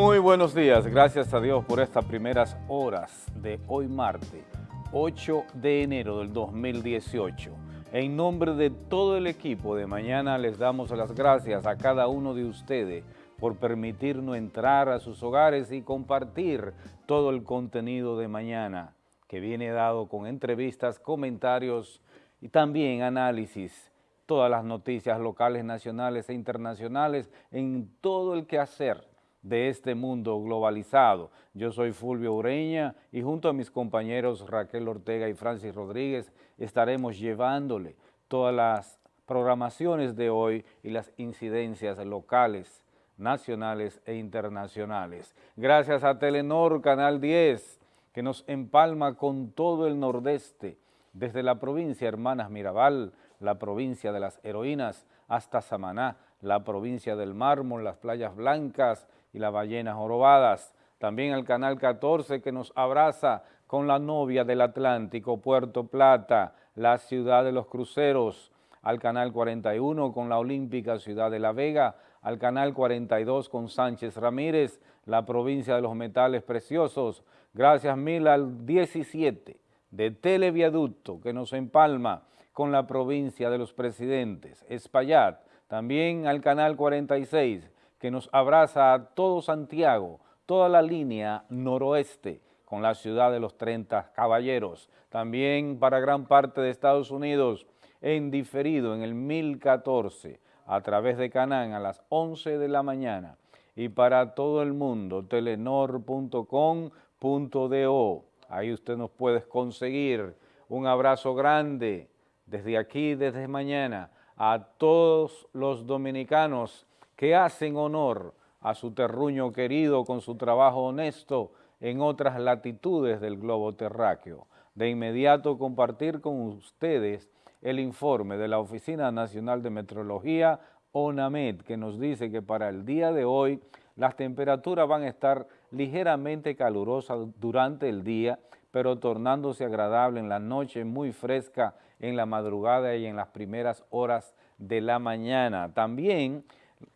Muy buenos días, gracias a Dios por estas primeras horas de hoy martes, 8 de enero del 2018. En nombre de todo el equipo de mañana les damos las gracias a cada uno de ustedes por permitirnos entrar a sus hogares y compartir todo el contenido de mañana que viene dado con entrevistas, comentarios y también análisis, todas las noticias locales, nacionales e internacionales en todo el quehacer de este mundo globalizado. Yo soy Fulvio Ureña y junto a mis compañeros Raquel Ortega y Francis Rodríguez estaremos llevándole todas las programaciones de hoy y las incidencias locales, nacionales e internacionales. Gracias a Telenor Canal 10, que nos empalma con todo el nordeste, desde la provincia Hermanas Mirabal, la provincia de las heroínas, hasta Samaná, la provincia del mármol, las playas blancas y las ballenas jorobadas. También el Canal 14 que nos abraza con la novia del Atlántico, Puerto Plata, la ciudad de los cruceros, al Canal 41 con la Olímpica Ciudad de La Vega, al Canal 42 con Sánchez Ramírez, la provincia de los metales preciosos, gracias mil al 17 de Televiaducto que nos empalma con la provincia de los presidentes, Espaillat, también al Canal 46 que nos abraza a todo Santiago, toda la línea noroeste, con la ciudad de los 30 caballeros, también para gran parte de Estados Unidos, en diferido en el 1014, a través de Canán a las 11 de la mañana, y para todo el mundo, telenor.com.do, ahí usted nos puede conseguir un abrazo grande desde aquí, desde mañana, a todos los dominicanos que hacen honor a su terruño querido con su trabajo honesto en otras latitudes del globo terráqueo. De inmediato compartir con ustedes el informe de la Oficina Nacional de Metrología, ONAMED, que nos dice que para el día de hoy las temperaturas van a estar ligeramente calurosas durante el día, pero tornándose agradable en la noche, muy fresca en la madrugada y en las primeras horas de la mañana. También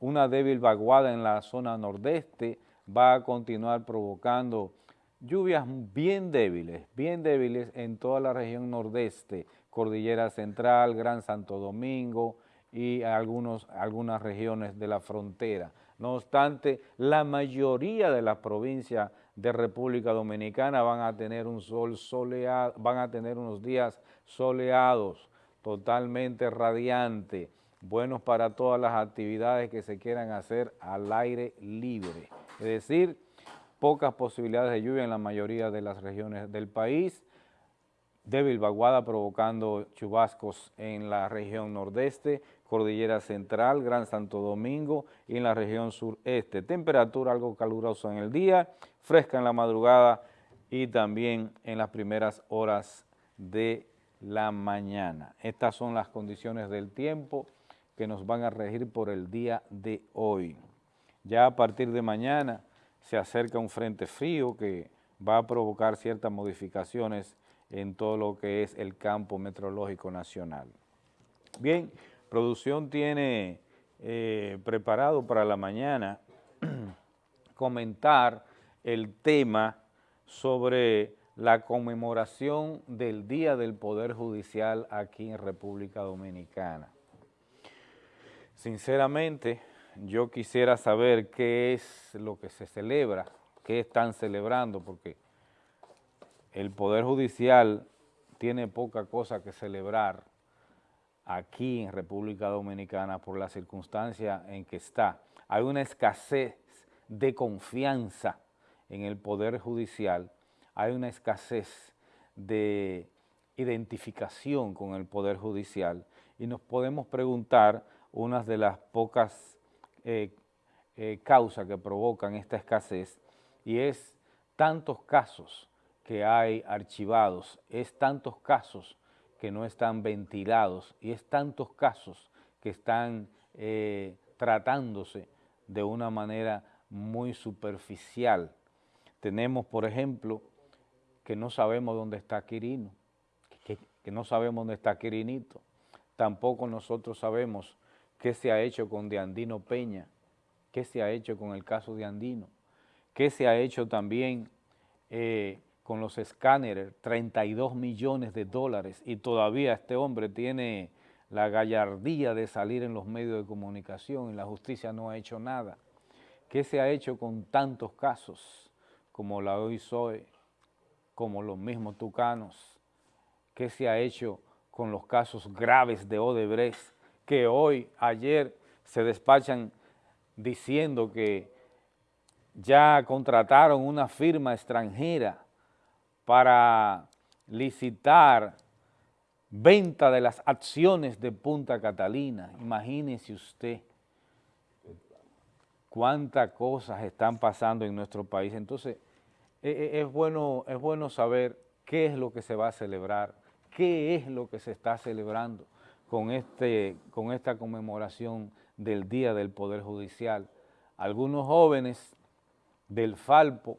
una débil vaguada en la zona nordeste va a continuar provocando lluvias bien débiles, bien débiles en toda la región nordeste, Cordillera Central, Gran Santo Domingo y algunos, algunas regiones de la frontera. No obstante, la mayoría de las provincias de República Dominicana van a tener un sol soleado, van a tener unos días soleados, totalmente radiantes, buenos para todas las actividades que se quieran hacer al aire libre. Es decir, pocas posibilidades de lluvia en la mayoría de las regiones del país, débil vaguada provocando chubascos en la región nordeste, Cordillera Central, Gran Santo Domingo y en la región sureste. Temperatura algo calurosa en el día, fresca en la madrugada y también en las primeras horas de la mañana. Estas son las condiciones del tiempo que nos van a regir por el día de hoy. Ya a partir de mañana se acerca un frente frío que va a provocar ciertas modificaciones en todo lo que es el campo meteorológico nacional. Bien, producción tiene eh, preparado para la mañana comentar el tema sobre la conmemoración del Día del Poder Judicial aquí en República Dominicana. Sinceramente, yo quisiera saber qué es lo que se celebra, qué están celebrando, porque el Poder Judicial tiene poca cosa que celebrar aquí en República Dominicana por la circunstancia en que está. Hay una escasez de confianza en el Poder Judicial, hay una escasez de identificación con el Poder Judicial y nos podemos preguntar una de las pocas eh, eh, causas que provocan esta escasez y es tantos casos que hay archivados, es tantos casos que no están ventilados y es tantos casos que están eh, tratándose de una manera muy superficial. Tenemos, por ejemplo, que no sabemos dónde está Quirino, que, que no sabemos dónde está Quirinito, tampoco nosotros sabemos qué se ha hecho con Deandino Peña, qué se ha hecho con el caso de Andino. ¿Qué se ha hecho también eh, con los escáneres? 32 millones de dólares y todavía este hombre tiene la gallardía de salir en los medios de comunicación y la justicia no ha hecho nada. ¿Qué se ha hecho con tantos casos como la OISOE, como los mismos tucanos? ¿Qué se ha hecho con los casos graves de Odebrecht que hoy, ayer, se despachan diciendo que ya contrataron una firma extranjera para licitar venta de las acciones de Punta Catalina. Imagínese usted cuántas cosas están pasando en nuestro país. Entonces, e, e, es bueno, es bueno saber qué es lo que se va a celebrar, qué es lo que se está celebrando con, este, con esta conmemoración del Día del Poder Judicial. Algunos jóvenes del Falpo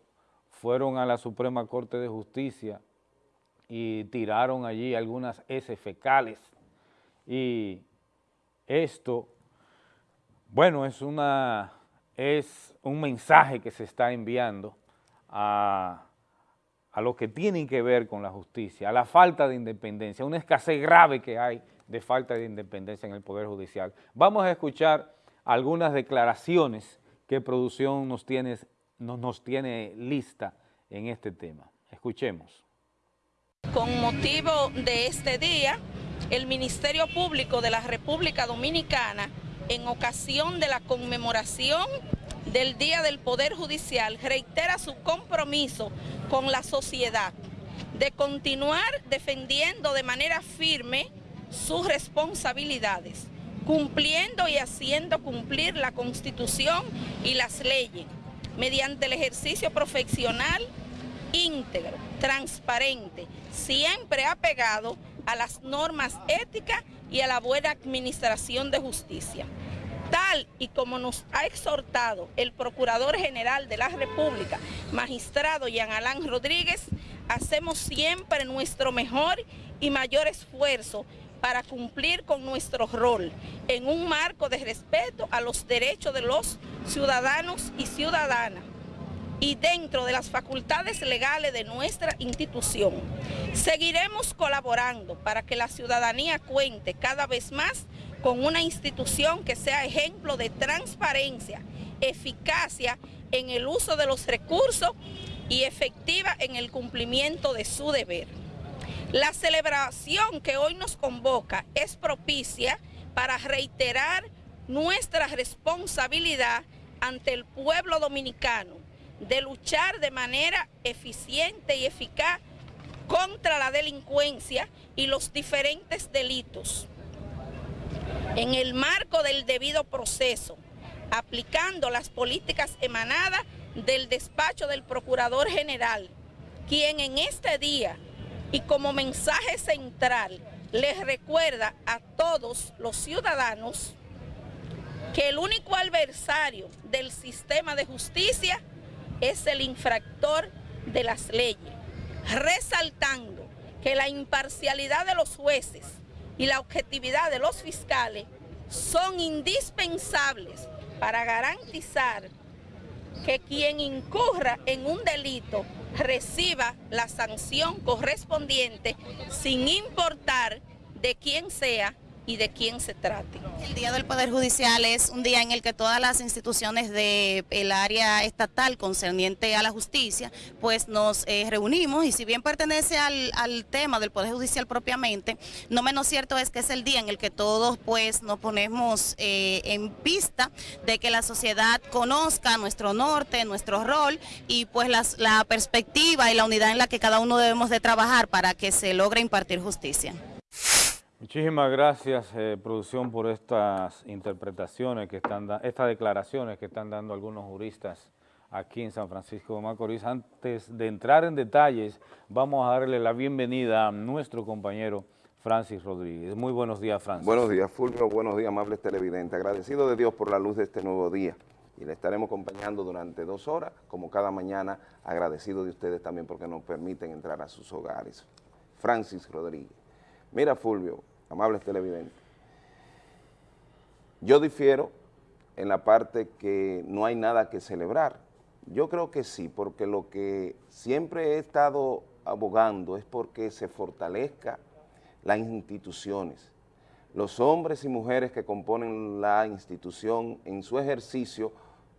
fueron a la Suprema Corte de Justicia y tiraron allí algunas S fecales y esto, bueno, es, una, es un mensaje que se está enviando a, a lo que tienen que ver con la justicia, a la falta de independencia, una escasez grave que hay de falta de independencia en el Poder Judicial. Vamos a escuchar algunas declaraciones que producción nos tiene, nos, nos tiene lista en este tema. Escuchemos. Con motivo de este día, el Ministerio Público de la República Dominicana, en ocasión de la conmemoración del Día del Poder Judicial, reitera su compromiso con la sociedad de continuar defendiendo de manera firme sus responsabilidades, cumpliendo y haciendo cumplir la Constitución y las leyes, mediante el ejercicio profesional íntegro, transparente, siempre apegado a las normas éticas y a la buena administración de justicia. Tal y como nos ha exhortado el Procurador General de la República, magistrado Jean Alain Rodríguez, hacemos siempre nuestro mejor y mayor esfuerzo para cumplir con nuestro rol en un marco de respeto a los derechos de los ciudadanos y ciudadanas y dentro de las facultades legales de nuestra institución. Seguiremos colaborando para que la ciudadanía cuente cada vez más con una institución que sea ejemplo de transparencia, eficacia en el uso de los recursos y efectiva en el cumplimiento de su deber. La celebración que hoy nos convoca es propicia para reiterar nuestra responsabilidad ante el pueblo dominicano de luchar de manera eficiente y eficaz contra la delincuencia y los diferentes delitos. En el marco del debido proceso, aplicando las políticas emanadas del despacho del Procurador General, quien en este día y como mensaje central les recuerda a todos los ciudadanos que el único adversario del sistema de justicia es el infractor de las leyes, resaltando que la imparcialidad de los jueces y la objetividad de los fiscales son indispensables para garantizar que quien incurra en un delito reciba la sanción correspondiente sin importar de quién sea y de quién se trate. El Día del Poder Judicial es un día en el que todas las instituciones del área estatal concerniente a la justicia, pues nos eh, reunimos y si bien pertenece al, tema del Poder Judicial propiamente, no menos cierto es que es el día en el que todos pues nos ponemos eh, en pista de que la sociedad conozca nuestro norte, nuestro rol y pues la perspectiva y la unidad en la que cada uno debemos de trabajar para que se logre impartir justicia. Muchísimas gracias, eh, producción, por estas interpretaciones que están estas declaraciones que están dando algunos juristas aquí en San Francisco de Macorís. Antes de entrar en detalles, vamos a darle la bienvenida a nuestro compañero Francis Rodríguez. Muy buenos días, Francis. Buenos días, Fulvio. Buenos días, amables televidentes. Agradecido de Dios por la luz de este nuevo día y le estaremos acompañando durante dos horas, como cada mañana, agradecido de ustedes también porque nos permiten entrar a sus hogares. Francis Rodríguez. Mira, Fulvio, amables televidentes. Yo difiero en la parte que no hay nada que celebrar, Yo creo que sí, porque lo que siempre he estado abogando es porque se fortalezca las instituciones. Los hombres y mujeres que componen la institución en su ejercicio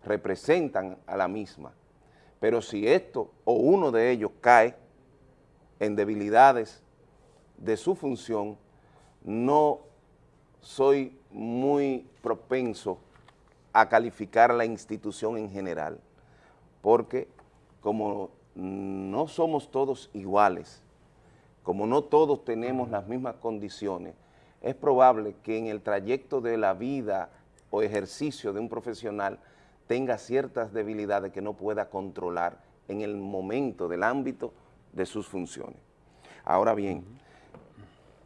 representan a la misma. Pero si esto o uno de ellos cae en debilidades de su función, no soy muy propenso a calificar la institución en general, porque como no somos todos iguales, como no todos tenemos las mismas condiciones, es probable que en el trayecto de la vida o ejercicio de un profesional tenga ciertas debilidades que no pueda controlar en el momento del ámbito de sus funciones. Ahora bien,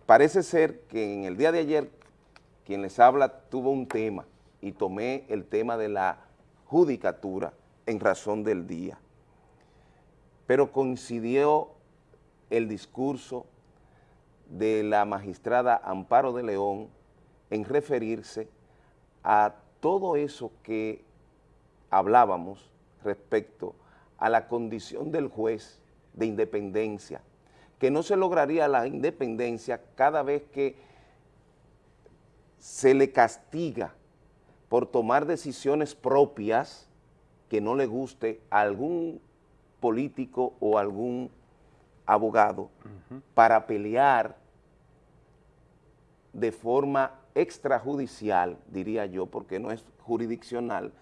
parece ser que en el día de ayer quien les habla tuvo un tema y tomé el tema de la judicatura en razón del día. Pero coincidió el discurso de la magistrada Amparo de León en referirse a todo eso que hablábamos respecto a la condición del juez de independencia, que no se lograría la independencia cada vez que se le castiga por tomar decisiones propias que no le guste a algún político o algún abogado para pelear de forma extrajudicial, diría yo, porque no es jurisdiccional,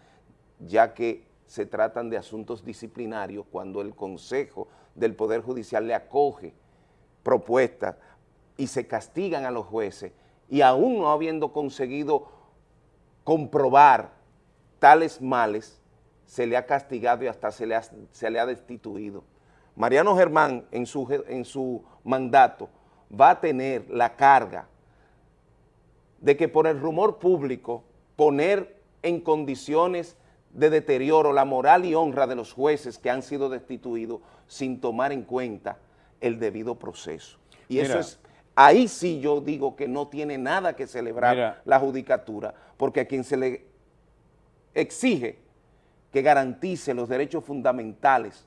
ya que se tratan de asuntos disciplinarios cuando el Consejo del Poder Judicial le acoge propuestas y se castigan a los jueces y aún no habiendo conseguido comprobar tales males, se le ha castigado y hasta se le ha, se le ha destituido. Mariano Germán en su, en su mandato va a tener la carga de que por el rumor público poner en condiciones de deterioro la moral y honra de los jueces que han sido destituidos sin tomar en cuenta el debido proceso. Y eso es, ahí sí yo digo que no tiene nada que celebrar la judicatura, porque a quien se le exige que garantice los derechos fundamentales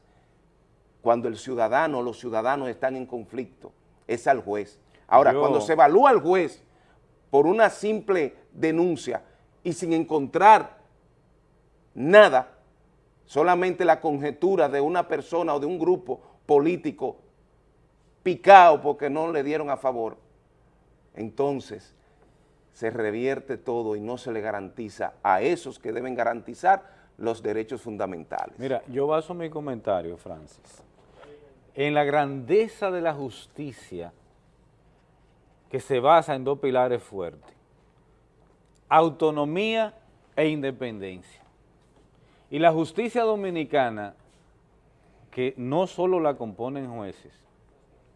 cuando el ciudadano o los ciudadanos están en conflicto, es al juez. Ahora, cuando se evalúa al juez por una simple denuncia y sin encontrar nada, solamente la conjetura de una persona o de un grupo político picado porque no le dieron a favor, entonces se revierte todo y no se le garantiza a esos que deben garantizar los derechos fundamentales. Mira, yo baso mi comentario, Francis, en la grandeza de la justicia que se basa en dos pilares fuertes, autonomía e independencia. Y la justicia dominicana, que no solo la componen jueces,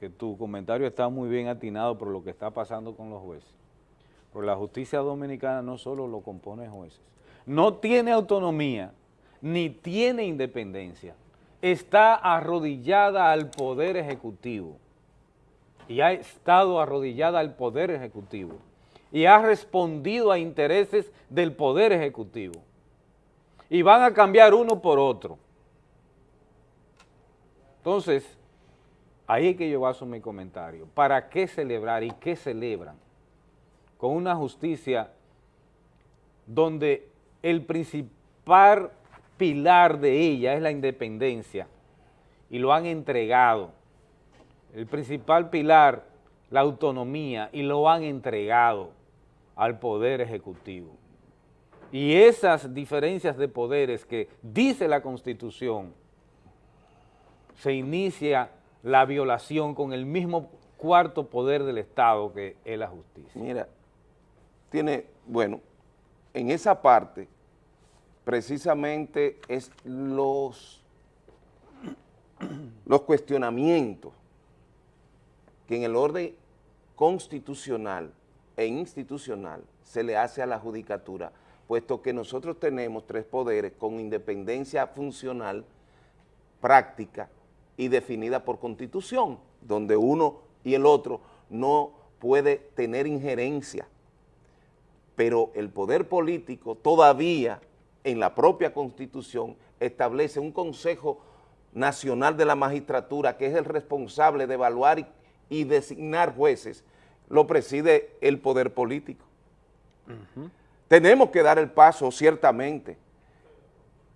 que tu comentario está muy bien atinado por lo que está pasando con los jueces, pero la justicia dominicana no solo lo componen jueces, no tiene autonomía ni tiene independencia, está arrodillada al Poder Ejecutivo y ha estado arrodillada al Poder Ejecutivo y ha respondido a intereses del Poder Ejecutivo y van a cambiar uno por otro. Entonces, ahí es que yo baso mi comentario. ¿Para qué celebrar y qué celebran? Con una justicia donde el principal pilar de ella es la independencia y lo han entregado. El principal pilar, la autonomía, y lo han entregado al Poder Ejecutivo. Y esas diferencias de poderes que dice la Constitución, se inicia la violación con el mismo cuarto poder del Estado que es la justicia. Mira, tiene, bueno, en esa parte precisamente es los, los cuestionamientos que en el orden constitucional e institucional se le hace a la judicatura puesto que nosotros tenemos tres poderes con independencia funcional, práctica y definida por constitución, donde uno y el otro no puede tener injerencia, pero el poder político todavía en la propia Constitución establece un Consejo Nacional de la Magistratura que es el responsable de evaluar y, y designar jueces, lo preside el poder político. Tenemos que dar el paso, ciertamente,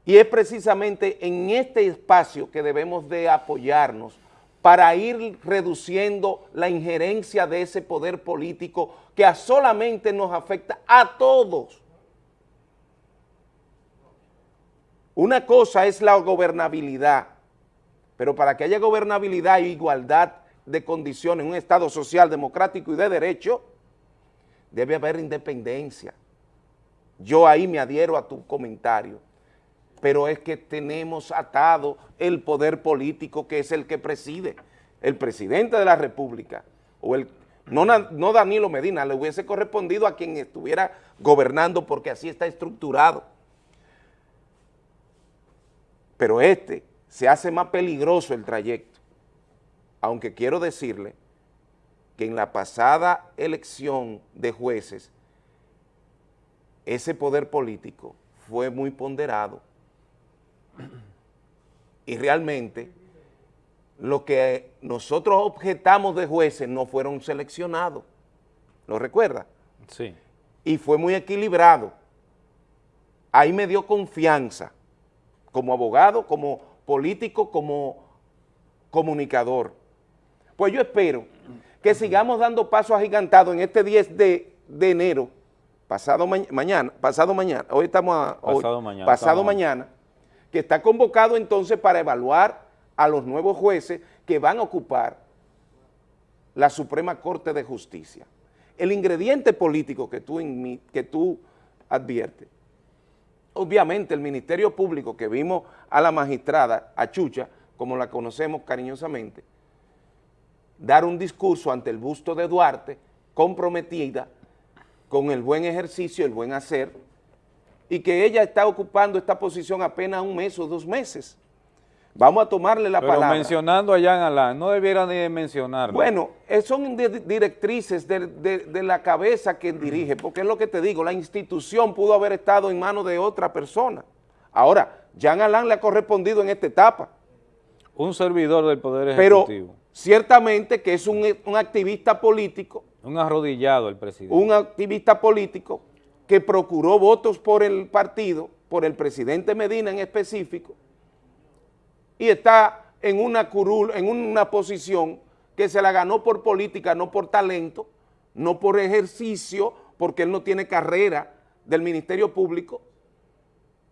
y es precisamente en este espacio que debemos de apoyarnos para ir reduciendo la injerencia de ese poder político que a solamente nos afecta a todos. Una cosa es la gobernabilidad, pero para que haya gobernabilidad e igualdad de condiciones en un Estado social, democrático y de derecho, debe haber independencia. Yo ahí me adhiero a tu comentario, pero es que tenemos atado el poder político que es el que preside, el presidente de la República, o el, no, no Danilo Medina, le hubiese correspondido a quien estuviera gobernando porque así está estructurado. Pero este se hace más peligroso el trayecto, aunque quiero decirle que en la pasada elección de jueces, ese poder político fue muy ponderado y realmente lo que nosotros objetamos de jueces no fueron seleccionados, ¿lo recuerda? Sí. Y fue muy equilibrado. Ahí me dio confianza como abogado, como político, como comunicador. Pues yo espero que sigamos dando pasos agigantados en este 10 de, enero, pasado mañana, pasado mañana, hoy estamos a, pasado mañana, pasado mañana, que está convocado entonces para evaluar a los nuevos jueces que van a ocupar la Suprema Corte de Justicia. El ingrediente político que tú, adviertes, obviamente el Ministerio Público que vimos a la magistrada, a Chucha, como la conocemos cariñosamente, dar un discurso ante el busto de Duarte, comprometida con el buen ejercicio, el buen hacer, y que ella está ocupando esta posición apenas un mes o dos meses. Vamos a tomarle la Pero palabra. mencionando a Jean Alain, no debiera ni de mencionarlo. Bueno, eh, son directrices de, de, la cabeza que dirige, porque es lo que te digo, la institución pudo haber estado en manos de otra persona. Ahora, Jean Alain le ha correspondido en esta etapa. Un servidor del Poder Ejecutivo. Pero ciertamente que es un, un activista político. Un arrodillado el presidente. Un activista político que procuró votos por el partido, por el presidente Medina en específico, y está en una curul, en una posición que se la ganó por política, no por talento, no por ejercicio, porque él no tiene carrera del Ministerio Público,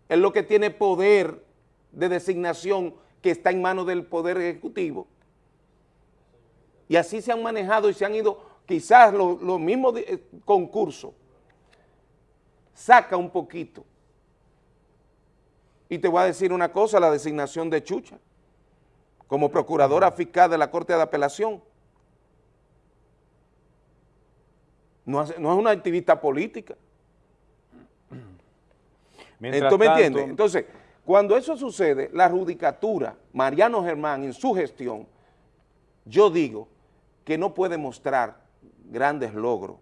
él lo que tiene poder de designación que está en manos del Poder Ejecutivo. Y así se han manejado y se han ido quizás los, mismos eh, concursos, saca un poquito. Y te voy a decir una cosa, la designación de Chucha, como procuradora fiscal de la Corte de Apelación, no, es una activista política. ¿Tú me entiendes? Entonces, cuando eso sucede, la judicatura, Mariano Germán, en su gestión, yo digo que no puede mostrar grandes logros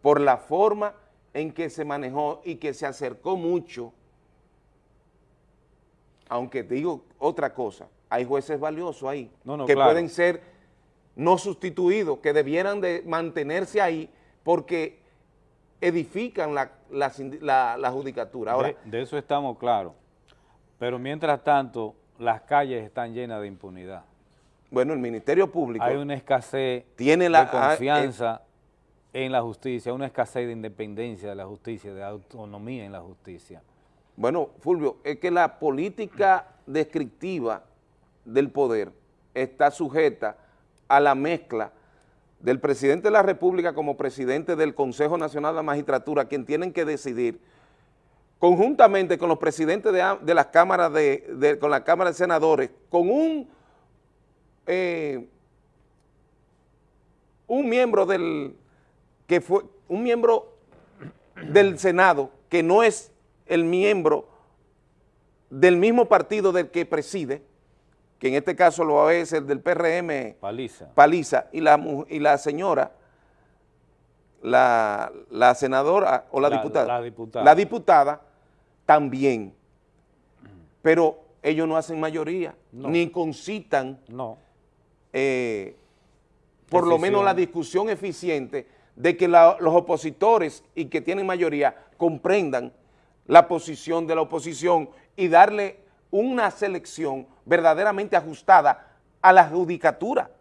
por la forma en que se manejó y que se acercó mucho, aunque digo otra cosa, hay jueces valiosos ahí, que pueden ser no sustituidos, que debieran de mantenerse ahí porque edifican la, la, judicatura. Ahora, de, eso estamos claros, pero mientras tanto las calles están llenas de impunidad. Bueno, el Ministerio Público... Hay una escasez tiene la, de ah, confianza en la justicia, una escasez de independencia de la justicia, de autonomía en la justicia. Bueno, Fulvio, es que la política descriptiva del poder está sujeta a la mezcla del presidente de la República como presidente del Consejo Nacional de la Magistratura, quien tienen que decidir conjuntamente con los presidentes de, las cámaras de, con la Cámara de Senadores, con un eh, un miembro del que fue un miembro del Senado que no es el miembro del mismo partido del que preside, que en este caso lo es el del PRM Paliza, Paliza y, la, y la señora, la, senadora o la, diputada, la diputada, la diputada también, pero ellos no hacen mayoría, No. ni concitan No. eh, por lo menos la discusión eficiente de que los opositores y que tienen mayoría comprendan la posición de la oposición y darle una selección verdaderamente ajustada a la judicatura.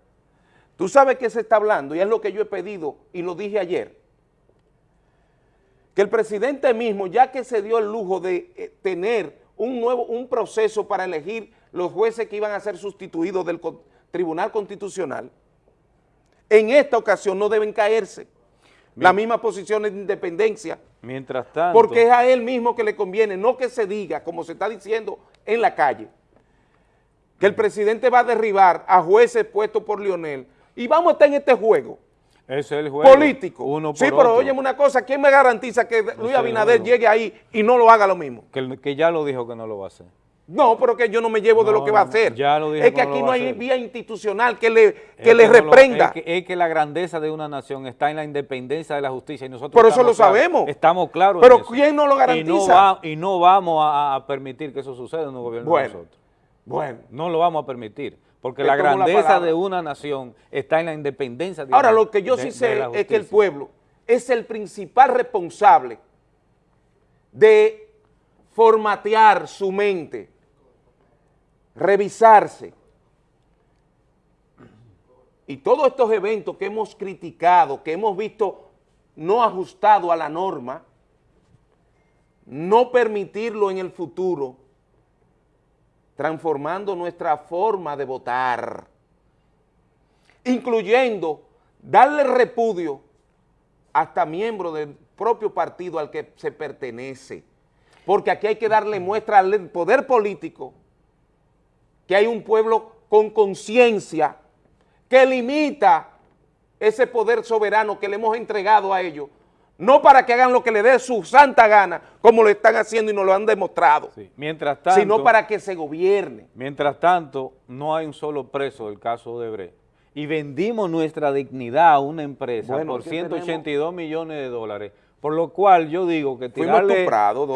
Tú sabes que se está hablando y es lo que yo he pedido y lo dije ayer, que el presidente mismo, ya que se dio el lujo de eh, tener un nuevo, un proceso para elegir los jueces que iban a ser sustituidos del Tribunal Constitucional, en esta ocasión no deben caerse las mismas posiciones de independencia, Mientras tanto, porque es a él mismo que le conviene, no que se diga, como se está diciendo en la calle, que el presidente va a derribar a jueces puestos por Lionel y vamos a estar en este juego es el juego. político. Uno por sí, pero otro. óyeme una cosa, ¿quién me garantiza que Luis Abinader llegue ahí y no lo haga lo mismo? Que, que ya lo dijo que no lo va a hacer. No, pero que yo no me llevo de lo que va a hacer. ya lo dijo es que aquí no hay vía institucional que le, que le no lo- reprenda. es, que, es que la grandeza de una nación está en la independencia de la justicia y nosotros Por eso lo claros- sabemos. Estamos claros Pero en eso. ¿quién no lo Y no, garantiza? va- y no vamos a, a permitir que eso suceda en un gobierno Bueno. de nosotros. Bueno, No lo vamos a permitir, porque la grandeza de una nación está en la independencia de ahora lo que yo de- sí sé es que el pueblo es el principal responsable de formatear su mente, revisarse. Y todos estos eventos que hemos criticado, que hemos visto no ajustado a la norma, no permitirlo en el futuro, transformando nuestra forma de votar, incluyendo darle repudio hasta miembros del propio partido al que se pertenece, porque aquí hay que darle muestra al poder político que hay un pueblo con conciencia que limita ese poder soberano que le hemos entregado a ellos, no para que hagan lo que le dé su santa gana, como lo están haciendo y nos lo han demostrado, Sí. Mientras tanto, sino para que se gobierne. Mientras tanto, no hay un solo preso del caso de Bre. Y vendimos nuestra dignidad a una empresa Bueno, por ¿qué 182 millones de dólares. Por lo cual yo digo que tirarle, dos-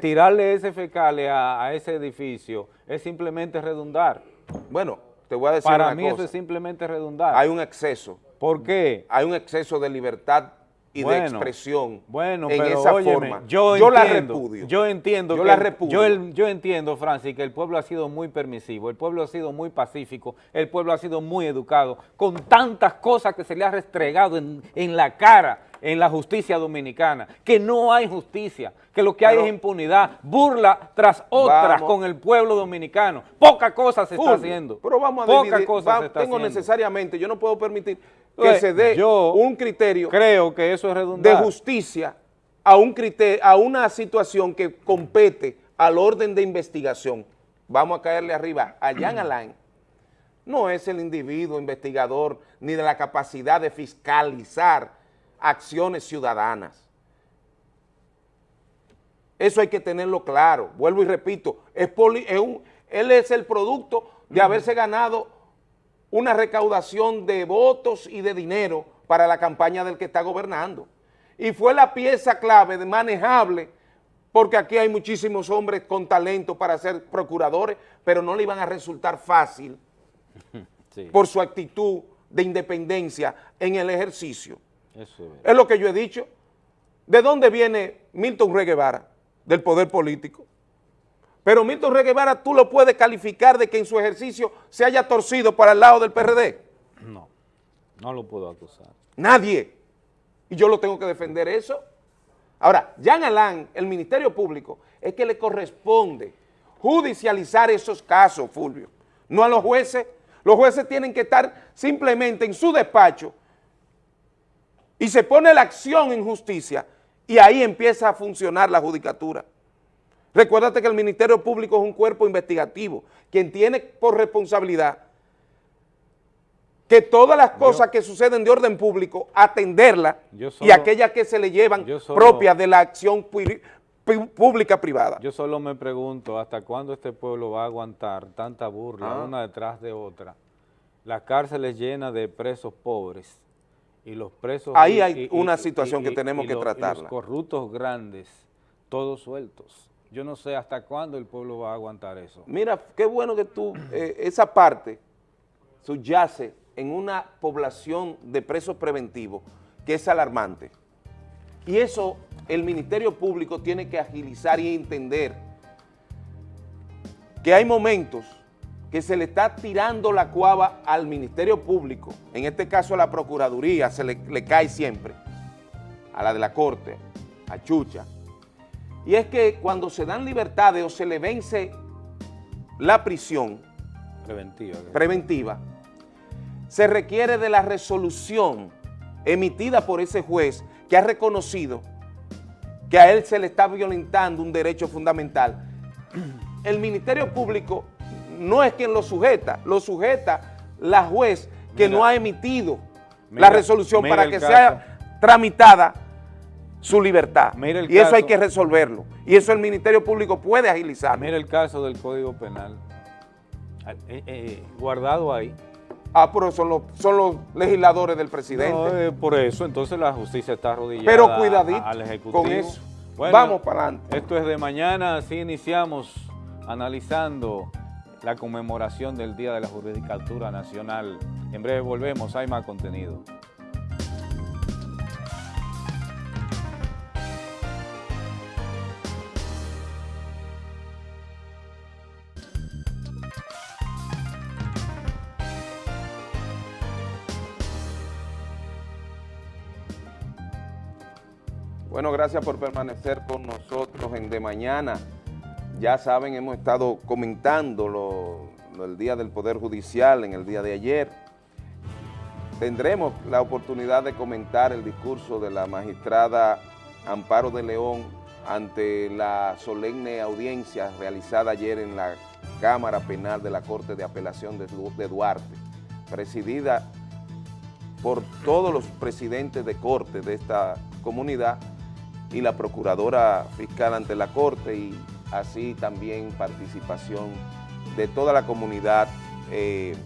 tirarle, ese fecale a, a ese edificio es simplemente redundar. Bueno, te voy a decir Para una mí eso es simplemente redundar. hay un exceso, ¿Por qué? hay un exceso de libertad y de expresión Bueno, en pero esa óyeme, forma. yo, la entiendo, repudio. Yo entiendo Yo que la repudio. Yo, el- yo entiendo, Francis, que el pueblo ha sido muy permisivo, el pueblo ha sido muy pacífico, el pueblo ha sido muy educado, con tantas cosas que se le ha restregado en, en la cara en la justicia dominicana, que no hay justicia, que lo que hay es impunidad, burla tras otra Vamos. con el pueblo dominicano. Poca cosa se está haciendo. Pero vamos a Poca dividir, cosa va- se está tengo haciendo. necesariamente, yo no puedo permitir que Entonces, se dé yo un criterio Creo que eso es de justicia a un criterio, a una situación que compete al orden de investigación. Vamos a caerle arriba a Jan Alain. No es el individuo investigador ni de la capacidad de fiscalizar acciones ciudadanas. Eso hay que tenerlo claro. Vuelvo y repito, es poli- es un- él es el producto de haberse ganado una recaudación de votos y de dinero para la campaña del que está gobernando. Y fue la pieza clave, de manejable, porque aquí hay muchísimos hombres con talento para ser procuradores, pero no le iban a resultar fácil Sí, por su actitud de independencia en el ejercicio. Eso es lo que yo he dicho. ¿De dónde viene Milton Rey Guevara? Del poder político. Pero Milton Rey Guevara tú lo puedes calificar de que en su ejercicio se haya torcido para el lado del PRD. No, no lo puedo acusar. Nadie. Y yo lo tengo que defender eso. Ahora, Jean Alain, el Ministerio Público, es que le corresponde judicializar esos casos, Fulvio. No a los jueces. Los jueces tienen que estar simplemente en su despacho y se pone la acción en justicia y ahí empieza a funcionar la judicatura. Recuérdate que el Ministerio Público es un cuerpo investigativo, quien tiene por responsabilidad que todas las cosas que suceden de orden público, atenderlas y aquellas que se le llevan solo- propias de la acción pu- pu- pública privada. Yo solo me pregunto hasta cuándo este pueblo va a aguantar tanta burla Ah. una detrás de otra. Las cárceles llenas de presos pobres y los presos... Ahí y- hay y- una y- situación que tenemos que los- y los tratarla. corruptos grandes, todos sueltos. yo no sé hasta cuándo el pueblo va a aguantar eso. Mira, qué bueno que tú, eh, esa parte subyace en una población de presos preventivos que es alarmante. Y eso el Ministerio Público tiene que agilizar y entender que hay momentos que se le está tirando la cuava al Ministerio Público, en este caso a la Procuraduría, se le, le cae siempre, a la de la Corte, a Chucha, y es que cuando se dan libertades o se le vence la prisión preventiva, preventiva se requiere de la resolución emitida por ese juez que ha reconocido que a él se le está violentando un derecho fundamental. El Ministerio Público no es quien lo sujeta, lo sujeta la juez que no ha emitido la resolución para que sea tramitada su libertad. y eso hay que resolverlo. Y eso el Ministerio Público puede agilizar. Mira el caso del Código Penal, ah, eh, eh, guardado ahí. Ah, pero son los, son los legisladores del presidente. No, eh, por eso, entonces la justicia está arrodillada pero cuidadito al Ejecutivo. con eso. Vamos para adelante. Esto es de mañana, así iniciamos analizando la conmemoración del Día de la Judicatura Nacional. En breve volvemos, hay más contenido. Bueno, gracias por permanecer con nosotros en De Mañana. Ya saben, hemos estado comentando lo, el Día del Poder Judicial en el día de ayer. Tendremos la oportunidad de comentar el discurso de la magistrada Amparo de León ante la solemne audiencia realizada ayer en la Cámara Penal de la Corte de Apelación de Duarte, presidida por todos los presidentes de corte de esta comunidad y la procuradora fiscal ante la Corte y así también participación de toda la comunidad eh,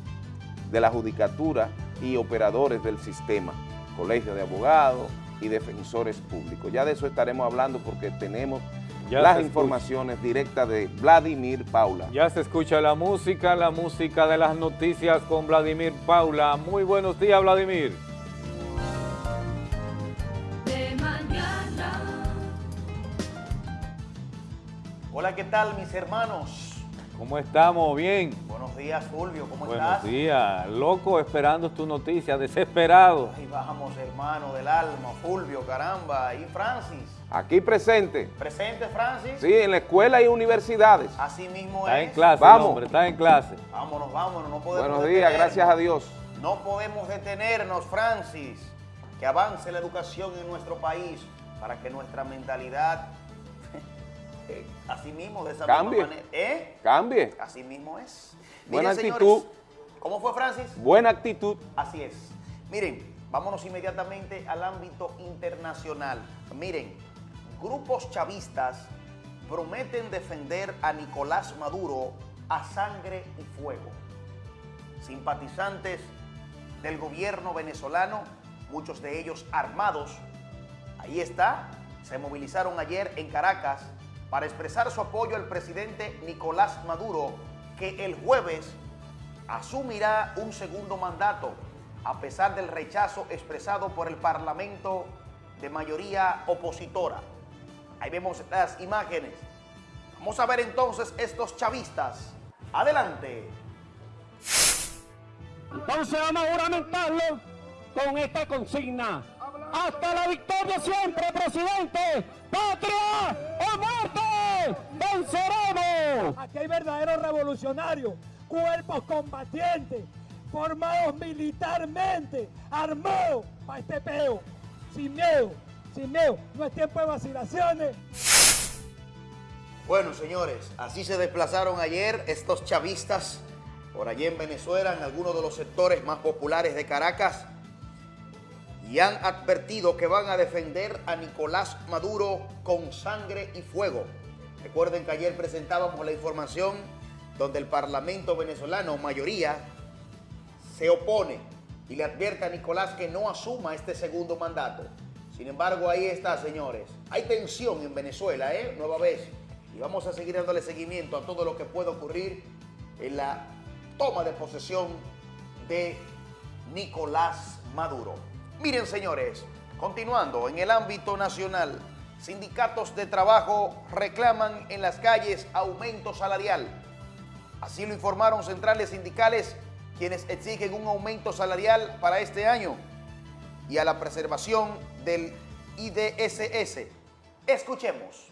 de la judicatura y operadores del sistema, colegio de abogados y defensores públicos. Ya de eso estaremos hablando porque tenemos las informaciones directas de Vladimir Paula. Ya se escucha la música, la música de las noticias con Vladimir Paula. Muy buenos días, Vladimir. Hola, ¿qué tal mis hermanos? ¿Cómo estamos? ¿Bien? Buenos días, Fulvio, ¿cómo estás? Buenos días, loco esperando tu noticia, desesperado. Ahí bajamos, hermano del alma, Fulvio, caramba, ¿y Francis? Aquí presente. ¿Presente, Francis? Sí, en la escuela y universidades. Así mismo está es. Está en clase, Vamos. hombre, está en clase. Vámonos, vámonos, no podemos Buenos días, gracias a Dios. No podemos detenernos, Francis. Que avance la educación en nuestro país para que nuestra mentalidad así mismo, de esa Cambie. manera. ¿Eh? Cambie. Así mismo es. Buena actitud. ¿Cómo fue, Francis? Buena actitud. Así es. Miren, vámonos inmediatamente al ámbito internacional. Miren, grupos chavistas prometen defender a Nicolás Maduro a sangre y fuego. Simpatizantes del gobierno venezolano, muchos de ellos armados, ahí está, se movilizaron ayer en Caracas para expresar su apoyo al presidente Nicolás Maduro, que el jueves asumirá un segundo mandato, a pesar del rechazo expresado por el Parlamento de mayoría opositora. Ahí vemos las imágenes. Vamos a ver entonces estos chavistas. Adelante. Entonces vamos a juramentarlo con esta consigna hasta la victoria siempre, presidente. ¡Patria o muerte! ¡Venceremos! Aquí hay verdaderos revolucionarios, cuerpos combatientes, formados militarmente, armados para este peo. Sin miedo, sin miedo. No es tiempo de vacilaciones. Bueno, señores, así se desplazaron ayer estos chavistas por allí en Venezuela, en algunos de los sectores más populares de Caracas, y han advertido que van a defender a Nicolás Maduro con sangre y fuego. Recuerden que ayer presentábamos la información donde el Parlamento venezolano, mayoría, se opone y le advierte a Nicolás que no asuma este segundo mandato. Sin embargo, ahí está, señores. Hay tensión en Venezuela, ¿eh? Nueva vez. y vamos a seguir dándole seguimiento a todo lo que puede ocurrir en la toma de posesión de Nicolás Maduro. Miren, señores, continuando en el ámbito nacional, sindicatos de trabajo reclaman en las calles aumento salarial. Así lo informaron centrales sindicales quienes exigen un aumento salarial para este año y a la preservación del IDSS. Escuchemos.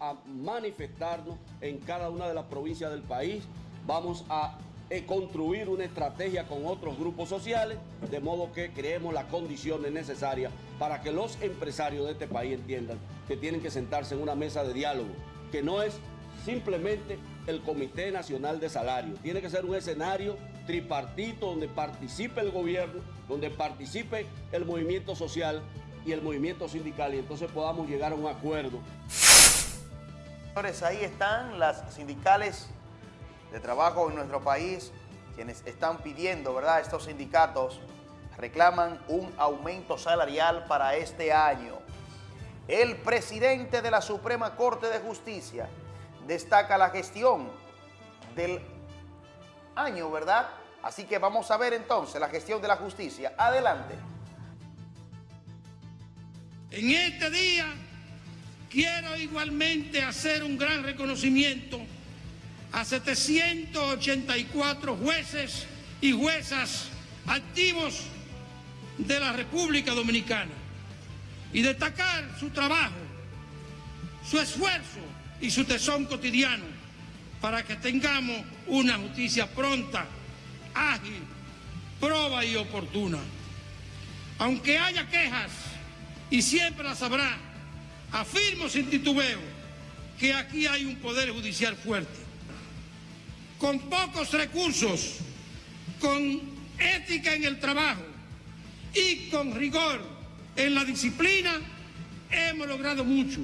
A manifestarnos en cada una de las provincias del país. Vamos a eh, construir una estrategia con otros grupos sociales, de modo que creemos las condiciones necesarias para que los empresarios de este país entiendan que tienen que sentarse en una mesa de diálogo, que no es simplemente el Comité Nacional de Salario. Tiene que ser un escenario tripartito donde participe el gobierno, donde participe el movimiento social y el movimiento sindical y entonces podamos llegar a un acuerdo. Señores, ahí están las sindicales de trabajo en nuestro país, quienes están pidiendo, ¿verdad? Estos sindicatos reclaman un aumento salarial para este año. El presidente de la Suprema Corte de Justicia destaca la gestión del año, ¿verdad? Así que vamos a ver entonces la gestión de la justicia. Adelante. En este día quiero igualmente hacer un gran reconocimiento a 784 jueces y juezas activos de la República Dominicana y destacar su trabajo, su esfuerzo y su tesón cotidiano para que tengamos una justicia pronta, ágil, proba y oportuna. Aunque haya quejas, y siempre las habrá, afirmo sin titubeo que aquí hay un poder judicial fuerte, con pocos recursos, con ética en el trabajo y con rigor en la disciplina, hemos logrado mucho.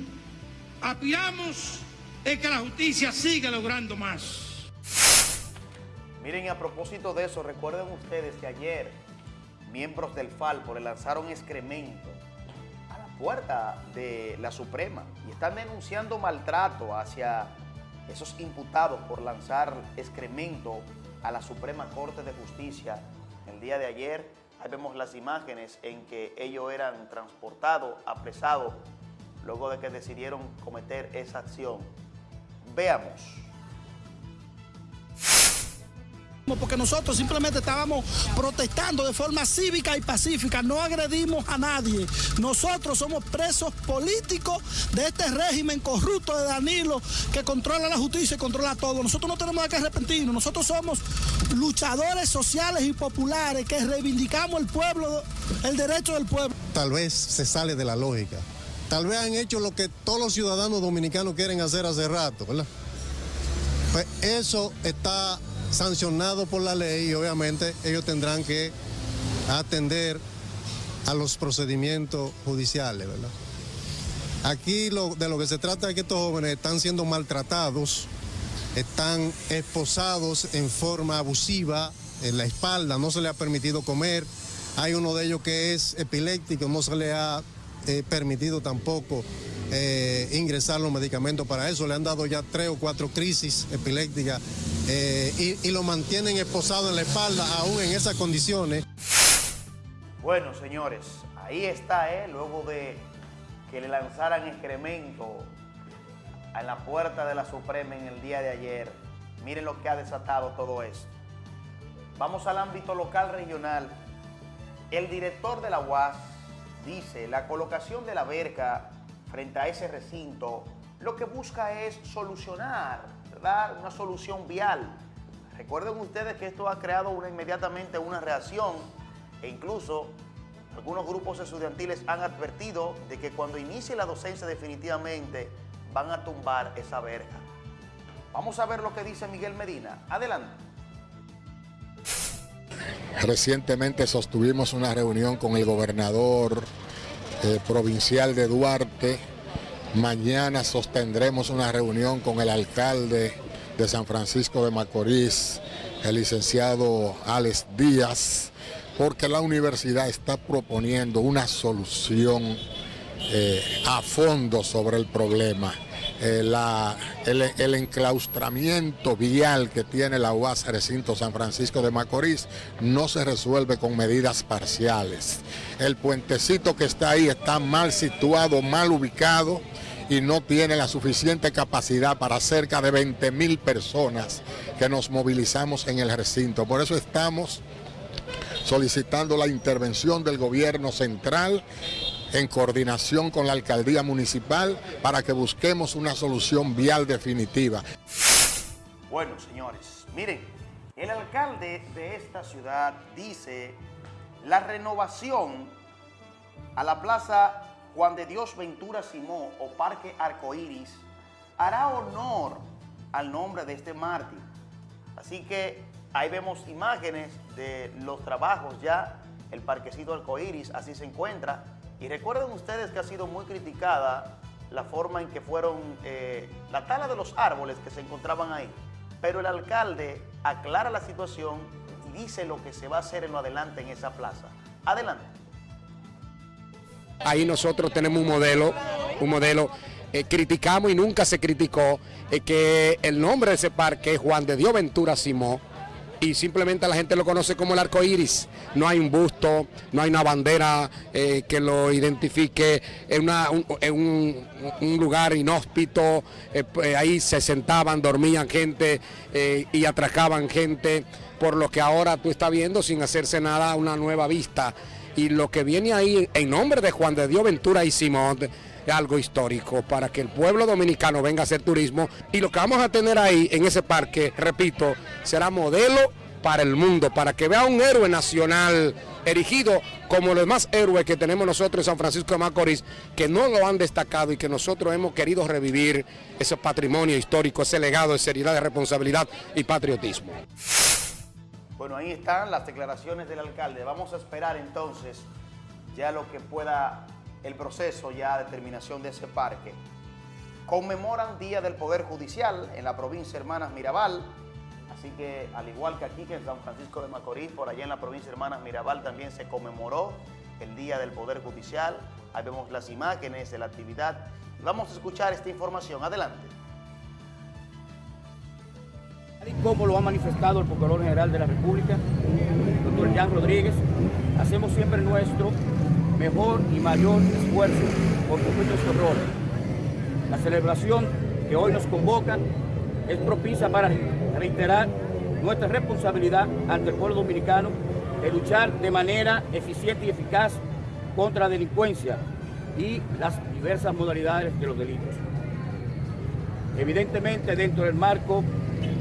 Aspiramos es que la justicia siga logrando más. Miren, a propósito de eso, recuerden ustedes que ayer miembros del Falpo le lanzaron excremento a la puerta de la Suprema y están denunciando maltrato hacia esos imputados por lanzar excremento a la Suprema Corte de Justicia el día de ayer. Ahí vemos las imágenes en que ellos eran transportados, apresados, luego de que decidieron cometer esa acción. Veamos. Porque nosotros simplemente estábamos protestando de forma cívica y pacífica, no agredimos a nadie. Nosotros somos presos políticos de este régimen corrupto de Danilo que controla la justicia y controla todo. Nosotros no tenemos que arrepentirnos, nosotros somos luchadores sociales y populares que reivindicamos el pueblo, el derecho del pueblo. Tal vez se sale de la lógica tal vez han hecho lo que todos los ciudadanos dominicanos quieren hacer hace rato, ¿verdad? Pues eso está sancionado por la ley y obviamente ellos tendrán que atender a los procedimientos judiciales, ¿verdad? Aquí de lo que se trata es que estos jóvenes están siendo maltratados, están esposados en forma abusiva en la espalda, no se le ha permitido comer, hay uno de ellos que es epiléptico, no se le ha permitido tampoco eh, ingresar los medicamentos para eso. Le han dado ya tres o cuatro crisis epilépticas eh, y, lo mantienen esposado en la espalda aún en esas condiciones. Bueno, señores, ahí está, ¿eh? luego de que le lanzaran excremento en la puerta de la Suprema en el día de ayer. Miren lo que ha desatado todo esto. Vamos al ámbito local regional. El director de la UAS, dice, la colocación de la verja frente a ese recinto lo que busca es solucionar, ¿verdad? Una solución vial. Recuerden ustedes que esto ha creado una, inmediatamente una reacción e incluso algunos grupos estudiantiles han advertido de que cuando inicie la docencia definitivamente van a tumbar esa verja. Vamos a ver lo que dice Miguel Medina. Adelante. Recientemente sostuvimos una reunión con el gobernador eh, provincial de Duarte. Mañana sostendremos una reunión con el alcalde de San Francisco de Macorís, el licenciado Alex Díaz, porque la universidad está proponiendo una solución eh, a fondo sobre el problema. Eh, el, enclaustramiento vial que tiene la UAS Recinto San Francisco de Macorís no se resuelve con medidas parciales. El puentecito que está ahí está mal situado, mal ubicado y no tiene la suficiente capacidad para cerca de 20 mil personas que nos movilizamos en el recinto. Por eso estamos solicitando la intervención del gobierno central en coordinación con la alcaldía municipal para que busquemos una solución vial definitiva. Bueno, señores, miren, el alcalde de esta ciudad dice la renovación a la plaza Juan de Dios Ventura Simó o Parque Arcoíris hará honor al nombre de este mártir. Así que ahí vemos imágenes de los trabajos ya, el parquecito Arcoíris así se encuentra, y recuerden ustedes que ha sido muy criticada la forma en que fueron eh, la tala de los árboles que se encontraban ahí. Pero el alcalde aclara la situación y dice lo que se va a hacer en lo adelante en esa plaza. Adelante. Ahí nosotros tenemos un modelo, un modelo, eh, criticamos y nunca se criticó eh, que el nombre de ese parque es Juan de Dios Ventura Simón y simplemente la gente lo conoce como el arco iris. No hay un busto, no hay una bandera eh, que lo identifique, es, un, lugar inhóspito, eh, pues, ahí se sentaban, dormían gente eh, y atracaban gente, por lo que ahora tú estás viendo sin hacerse nada una nueva vista. Y lo que viene ahí en nombre de Juan de Dios Ventura y Simón algo histórico para que el pueblo dominicano venga a hacer turismo y lo que vamos a tener ahí en ese parque, repito, será modelo para el mundo, para que vea un héroe nacional erigido como los demás héroes que tenemos nosotros en San Francisco de Macorís, que no lo han destacado y que nosotros hemos querido revivir ese patrimonio histórico, ese legado de seriedad, de responsabilidad y patriotismo. Bueno, ahí están las declaraciones del alcalde. Vamos a esperar entonces ya lo que pueda el proceso ya de terminación de ese parque. Conmemoran Día del Poder Judicial en la provincia Hermanas Mirabal, así que al igual que aquí que en San Francisco de Macorís, por allá en la provincia Hermanas Mirabal también se conmemoró el Día del Poder Judicial. Ahí vemos las imágenes de la actividad. Vamos a escuchar esta información. Adelante. Como lo ha manifestado el Procurador General de la República, doctor Jan Rodríguez, hacemos siempre nuestro mejor y mayor esfuerzo por cumplir nuestro rol. La celebración que hoy nos convoca es propicia para reiterar nuestra responsabilidad ante el pueblo dominicano de luchar de manera eficiente y eficaz contra la delincuencia y las diversas modalidades de los delitos. Evidentemente dentro del marco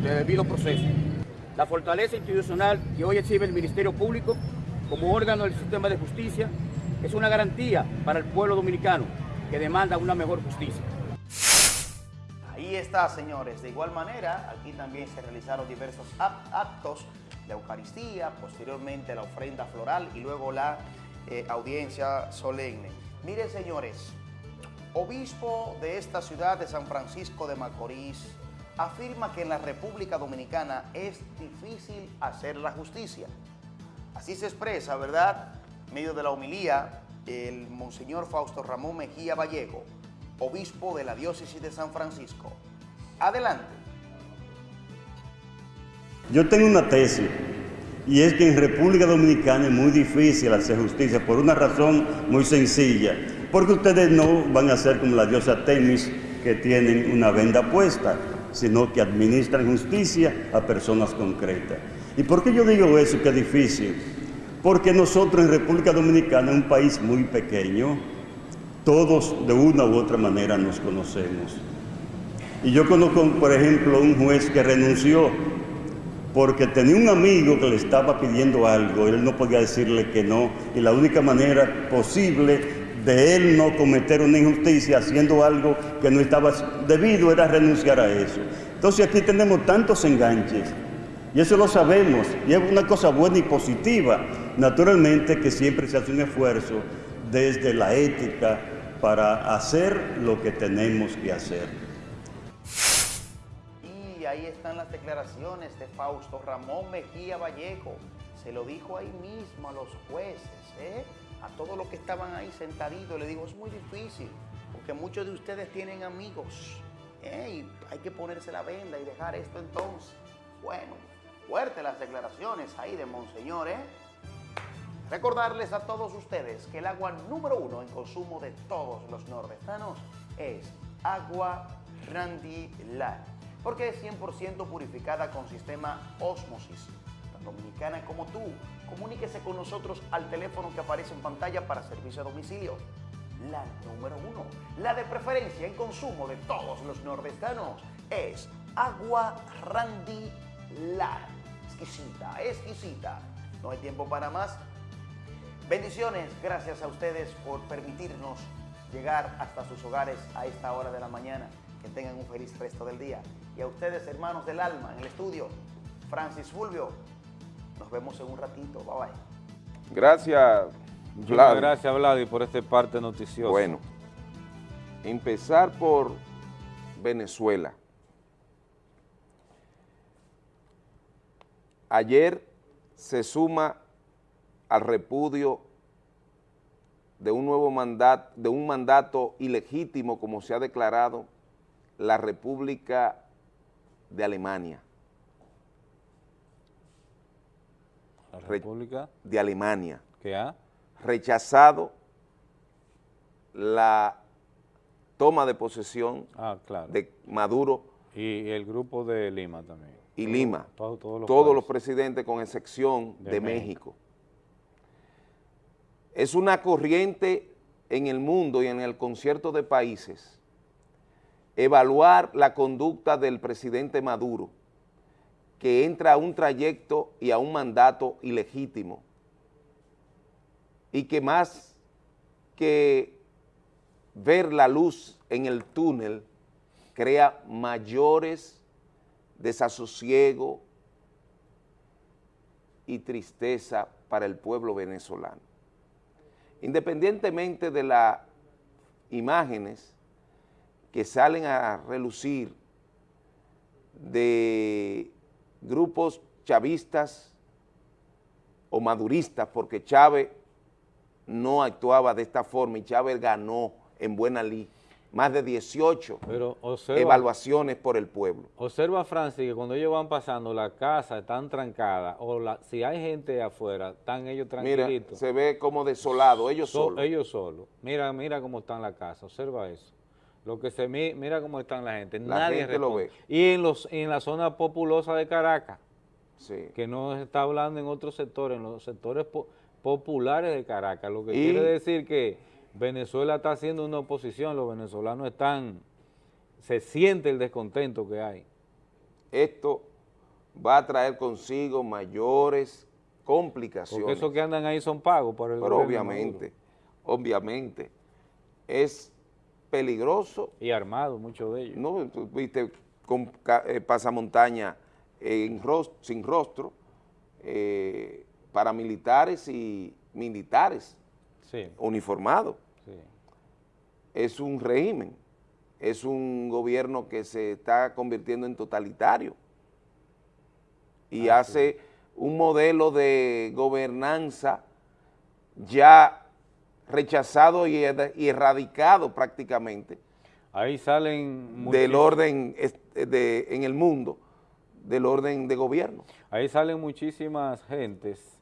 del debido proceso. La fortaleza institucional que hoy exhibe el Ministerio Público como órgano del sistema de justicia es una garantía para el pueblo dominicano que demanda una mejor justicia. Ahí está, señores. De igual manera, aquí también se realizaron diversos actos de Eucaristía, posteriormente la ofrenda floral y luego la eh, audiencia solemne. Miren, señores, obispo de esta ciudad de San Francisco de Macorís afirma que en la República Dominicana es difícil hacer la justicia. Así se expresa, ¿verdad?, medio de la homilía, el Monseñor Fausto Ramón Mejía Vallejo, obispo de la diócesis de San Francisco. Adelante. Yo tengo una tesis, y es que en República Dominicana es muy difícil hacer justicia por una razón muy sencilla, porque ustedes no van a ser como la diosa Temis, que tienen una venda puesta, sino que administran justicia a personas concretas. ¿Y por qué yo digo eso, que es difícil? Porque nosotros en República Dominicana, un país muy pequeño, todos de una u otra manera nos conocemos. Y yo conozco, por ejemplo, un juez que renunció porque tenía un amigo que le estaba pidiendo algo, él no podía decirle que no, y la única manera posible de él no cometer una injusticia haciendo algo que no estaba debido era renunciar a eso. Entonces aquí tenemos tantos enganches y eso lo sabemos, y es una cosa buena y positiva. Naturalmente que siempre se hace un esfuerzo desde la ética para hacer lo que tenemos que hacer. Y ahí están las declaraciones de Fausto Ramón Mejía Vallejo. Se lo dijo ahí mismo a los jueces, ¿eh? a todos los que estaban ahí sentaditos, le digo, es muy difícil, porque muchos de ustedes tienen amigos, ¿eh? y hay que ponerse la venda y dejar esto entonces. Bueno, fuertes las declaraciones ahí de Monseñor, ¿eh? Recordarles a todos ustedes que el agua número uno en consumo de todos los nordestanos es agua Randy Light, porque es 100% purificada con sistema Osmosis. Tan dominicana como tú, comuníquese con nosotros al teléfono que aparece en pantalla para servicio a domicilio. La número uno, la de preferencia en consumo de todos los nordestanos, es agua Randy Light. Exquisita, exquisita. No hay tiempo para más. Bendiciones, gracias a ustedes por permitirnos llegar hasta sus hogares a esta hora de la mañana. Que tengan un feliz resto del día. Y a ustedes, hermanos del alma, en el estudio, Francis Fulvio, nos vemos en un ratito. Bye bye. Gracias, Muchas Vlad. gracias, Vladi, por este parte noticioso. Bueno, empezar por Venezuela. Ayer se suma al repudio de un nuevo mandato, de un mandato ilegítimo, como se ha declarado, la República de Alemania. La Re- República de Alemania. que ha Rechazado la toma de posesión Ah, claro. de Maduro Y el grupo de Lima también. Y Lima, Todo- todos los todos los países. presidentes con excepción De de, México. México. Es una corriente en el mundo y en el concierto de países evaluar la conducta del presidente Maduro, que entra a un trayecto y a un mandato ilegítimo, y que más que ver la luz en el túnel, crea mayores desasosiego y tristeza para el pueblo venezolano. Independientemente de las imágenes que salen a relucir de grupos chavistas o maduristas, porque Chávez no actuaba de esta forma y Chávez ganó en buena más de 18 Pero observa, evaluaciones por el pueblo. observa, Francis, que cuando ellos van pasando, la casa están trancada o la, si hay gente afuera, están ellos Mira, tranquilitos. se ve como desolado, ellos So- solos. Ellos solos. Mira, mira cómo están la casa, observa eso. Lo que se mi- mira cómo están la gente, La nadie gente lo ve. Y en los en la zona populosa de Caracas, Sí. que no se está hablando en otros sectores, en los sectores po- populares de Caracas, lo que Y- quiere decir que Venezuela está haciendo una oposición, los venezolanos están, se siente el descontento que hay. Esto va a traer consigo mayores complicaciones. Porque esos que andan ahí son pagos por el Pero gobierno obviamente, obviamente, es peligroso. Y armados, muchos de ellos. No, tú viste con eh, pasamontaña en ros- sin rostro, eh, paramilitares y militares Sí, uniformados. Sí. Es un régimen, es un gobierno que se está convirtiendo en totalitario y hace un modelo de gobernanza ya rechazado y, erradicado prácticamente Ahí salen del orden de, en el mundo, del orden de gobierno. Ahí salen muchísimas gentes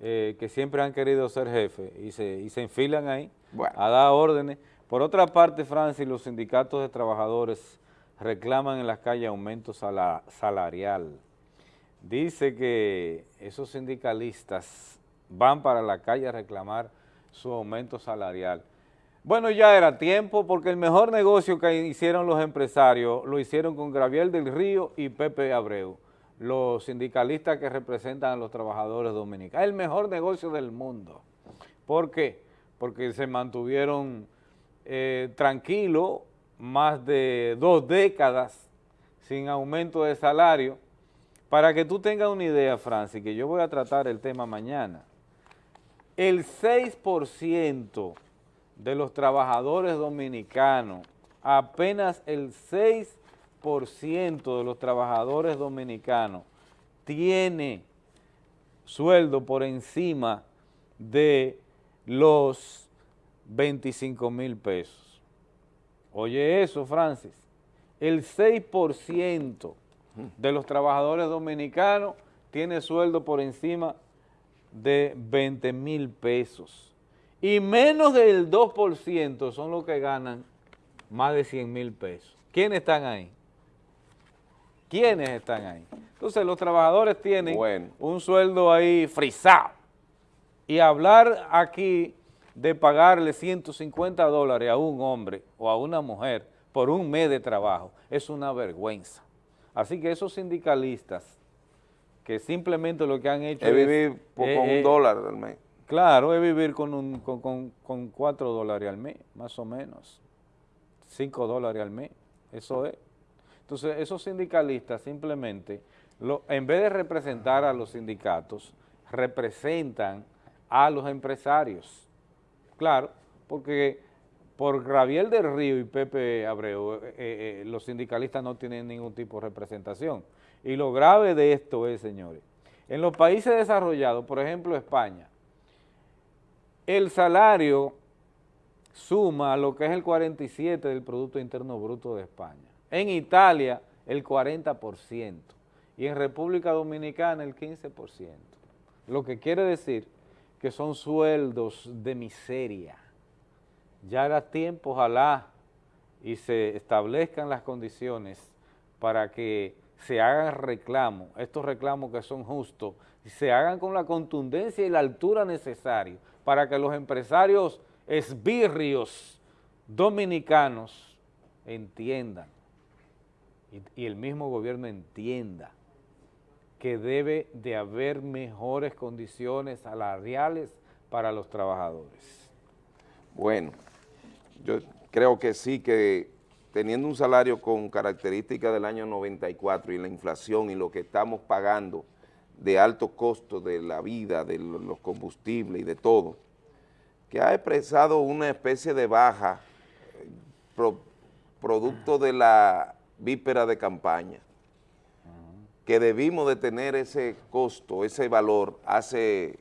eh, que siempre han querido ser jefe y se, y se enfilan ahí Bueno. a dar órdenes. Por otra parte, Francis, los sindicatos de trabajadores reclaman en las calles aumento sala- salarial. Dice que esos sindicalistas van para la calle a reclamar su aumento salarial. Bueno, ya era tiempo porque el mejor negocio que hicieron los empresarios lo hicieron con Gabriel del Río y Pepe Abreu, los sindicalistas que representan a los trabajadores dominicanos. El mejor negocio del mundo. ¿Por qué? Porque se mantuvieron eh, tranquilos más de dos décadas sin aumento de salario. Para que tú tengas una idea, Francis, que yo voy a tratar el tema mañana, el 6% de los trabajadores dominicanos, apenas el 6% de los trabajadores dominicanos tiene sueldo por encima de los 25 mil pesos. Oye eso, Francis, el 6% de los trabajadores dominicanos tiene sueldo por encima de 20 mil pesos y menos del 2% son los que ganan más de 100 mil pesos. ¿Quiénes están ahí? ¿Quiénes están ahí? Entonces los trabajadores tienen un sueldo ahí frisado y hablar aquí de pagarle 150 dólares a un hombre o a una mujer por un mes de trabajo es una vergüenza. Así que esos sindicalistas que simplemente lo que han hecho es... vivir con un eh, dólar al mes. Claro, es vivir con, un, con, cuatro dólares al mes, más o menos. Cinco dólares al mes, eso es. Entonces, esos sindicalistas simplemente, en vez de representar a los sindicatos, representan a los empresarios. Claro, porque por Gabriel del Río y Pepe Abreu, eh, eh, los sindicalistas no tienen ningún tipo de representación. Y lo grave de esto es, señores, en los países desarrollados, por ejemplo España, el salario suma lo que es el 47 del Producto Interno Bruto de España. En Italia, el 40%. Y en República Dominicana, el 15%. Lo que quiere decir que son sueldos de miseria. Ya era tiempo, ojalá, y se establezcan las condiciones para que se hagan reclamos, estos reclamos que son justos, se hagan con la contundencia y la altura necesaria para que los empresarios esbirrios dominicanos entiendan y, el mismo gobierno entienda que debe de haber mejores condiciones salariales para los trabajadores. Bueno, yo creo que sí que teniendo un salario con características del año 94 y la inflación y lo que estamos pagando de alto costo de la vida, de los combustibles y de todo, que ha expresado una especie de baja eh, producto de la víspera de campaña, que debimos de tener ese costo, ese valor hace,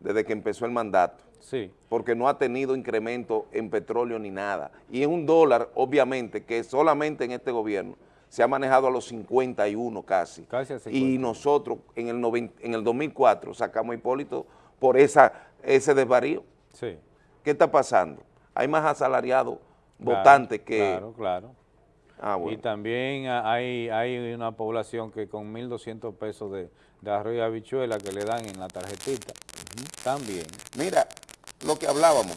desde que empezó el mandato. Sí. Porque no ha tenido incremento en petróleo ni nada. Y es un dólar, obviamente, que solamente en este gobierno se ha manejado a los 51 casi. Casi a 50. Y nosotros en el, en el 2004 sacamos a Hipólito por esa, ese desvarío. Sí. ¿Qué está pasando? Hay más asalariados votantes que... Claro, claro. Ah, bueno. Y también hay, hay una población que con 1.200 pesos de, de arroz y habichuela que le dan en la tarjetita, también. Mira, lo que hablábamos,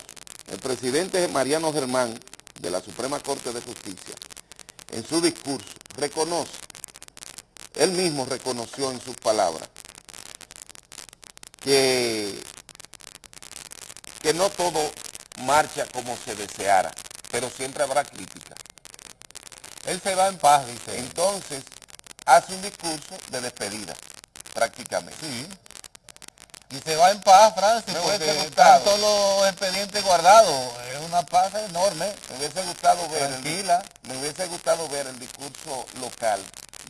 el presidente Mariano Germán de la Suprema Corte de Justicia, en su discurso, reconoce, él mismo reconoció en sus palabras, que, que no todo marcha como se deseara, pero siempre habrá crítica. Él se va en paz, dice. Entonces, hace un discurso de despedida, prácticamente. Sí. Y se va en paz, Francis, Me porque están todos los expedientes guardados. Es una paz enorme. Me hubiese gustado ver, el, Tranquila. me hubiese gustado ver el discurso local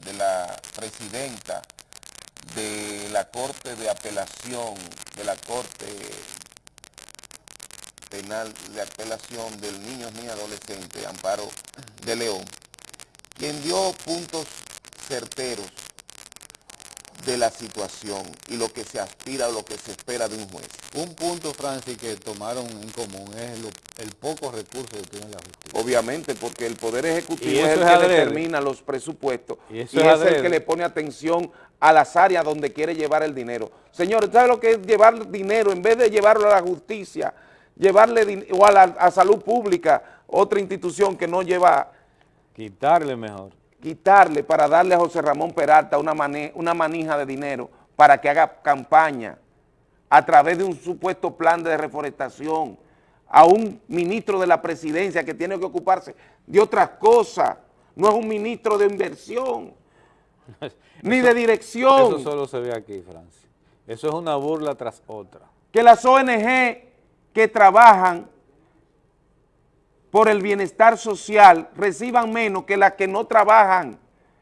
de la presidenta de la Corte de Apelación, de la Corte Penal de Apelación del Niños ni Adolescentes, Amparo de León, quien dio puntos certeros de la situación y lo que se aspira o lo que se espera de un juez. Un punto, Francis, que tomaron en común es lo- el poco recurso que tiene la justicia. Obviamente, porque el Poder Ejecutivo es el es que adrede. determina los presupuestos Y es, el que le pone atención a las áreas donde quiere llevar el dinero. Señores, ¿sabe lo que es llevar dinero? En vez de llevarlo a la justicia, llevarle o a, la, a salud pública, otra institución que no lleva, Quitarle mejor. quitarle para darle a José Ramón Peralta una, una manija de dinero para que haga campaña a través de un supuesto plan de reforestación a un ministro de la presidencia que tiene que ocuparse de otras cosas, no es un ministro de inversión, ni de dirección, Eso solo se ve aquí, Francis. Eso es una burla tras otra. que las ONG que trabajan por el bienestar social reciban menos que las que no trabajan,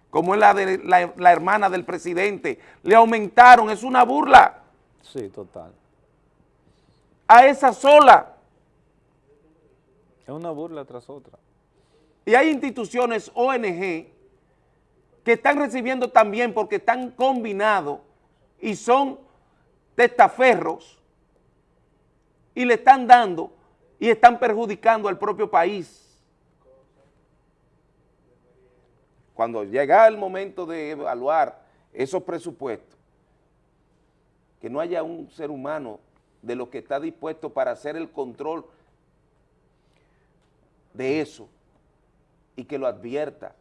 como es la de la, la hermana del presidente, le aumentaron, es una burla. Sí, total. a esa sola. Es una burla tras otra. Y hay instituciones ONG que están recibiendo también porque están combinados y son testaferros y le están dando y están perjudicando al propio país. Cuando llega el momento de evaluar esos presupuestos, que no haya un ser humano de lo que está dispuesto para hacer el control de eso y que lo advierta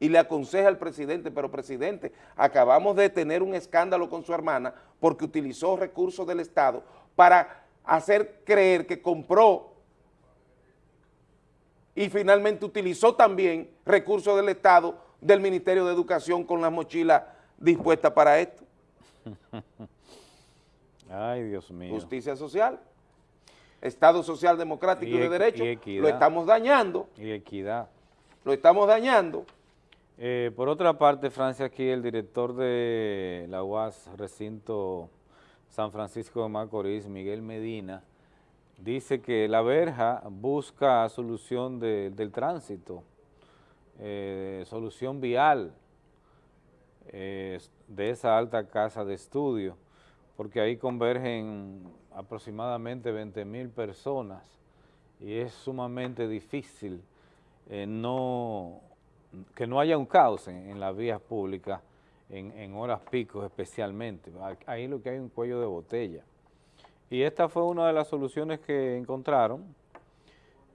y le aconseja al presidente, pero presidente, acabamos de tener un escándalo con su hermana porque utilizó recursos del Estado para hacer creer que compró y finalmente utilizó también recursos del Estado del Ministerio de Educación con las mochilas dispuestas para esto. Ay, Dios mío. Justicia social, Estado social democrático y, de derecho, lo estamos dañando. Y equidad. Lo estamos dañando. Eh, por otra parte, Francia, aquí el director de la UAS, recinto San Francisco de Macorís, Miguel Medina, dice que la verja busca solución del tránsito, eh, solución vial eh, de esa alta casa de estudio, porque ahí convergen aproximadamente 20 mil personas y es sumamente difícil no que no haya un caos en, las vías públicas, en, horas picos especialmente. Ahí lo que hay es un cuello de botella. Y esta fue una de las soluciones que encontraron.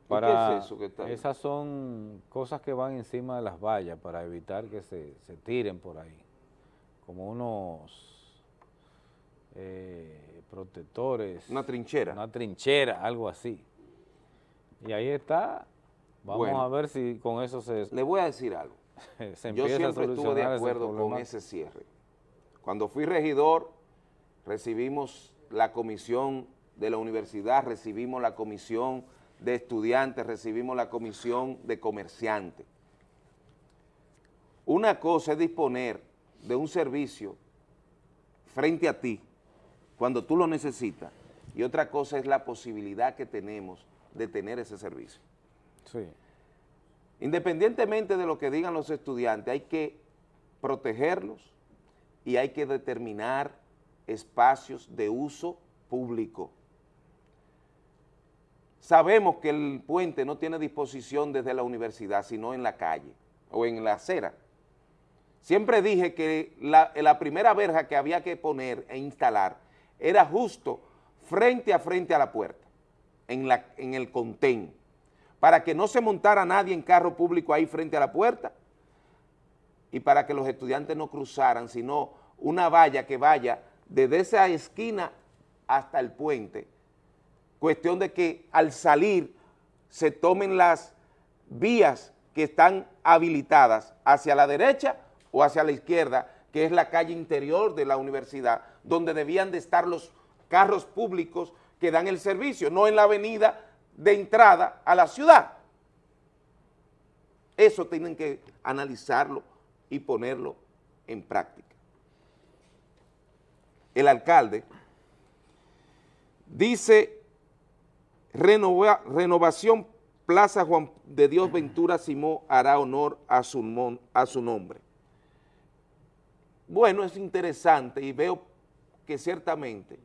Para, ¿Qué es eso que está ahí? Esas son cosas que van encima de las vallas para evitar que se, tiren por ahí. Como unos eh, protectores. Una trinchera. Una trinchera, algo así. Y ahí está Vamos a ver si con eso se... Le voy a decir algo. Yo siempre estuve de acuerdo con ese cierre. Cuando fui regidor, recibimos la comisión de la universidad, recibimos la comisión de estudiantes, recibimos la comisión de comerciantes. Una cosa es disponer de un servicio frente a ti cuando tú lo necesitas y otra cosa es la posibilidad que tenemos de tener ese servicio. Independientemente de lo que digan los estudiantes, hay que protegerlos y hay que determinar espacios de uso público. Sabemos que el puente no tiene disposición desde la universidad, sino en la calle o en la acera. Siempre dije que la, primera verja que había que poner e instalar era justo frente a frente a la puerta, en, en el contén para que no se montara nadie en carro público ahí frente a la puerta y para que los estudiantes no cruzaran, sino una valla que vaya desde esa esquina hasta el puente. Cuestión de que al salir se tomen las vías que están habilitadas hacia la derecha o hacia la izquierda, que es la calle interior de la universidad, donde debían de estar los carros públicos que dan el servicio, no en la avenida de entrada a la ciudad. Eso tienen que analizarlo y ponerlo en práctica. El alcalde dice renovación Plaza Juan de Dios Ventura Simón hará honor a su, a su nombre. Bueno, es interesante y veo que ciertamente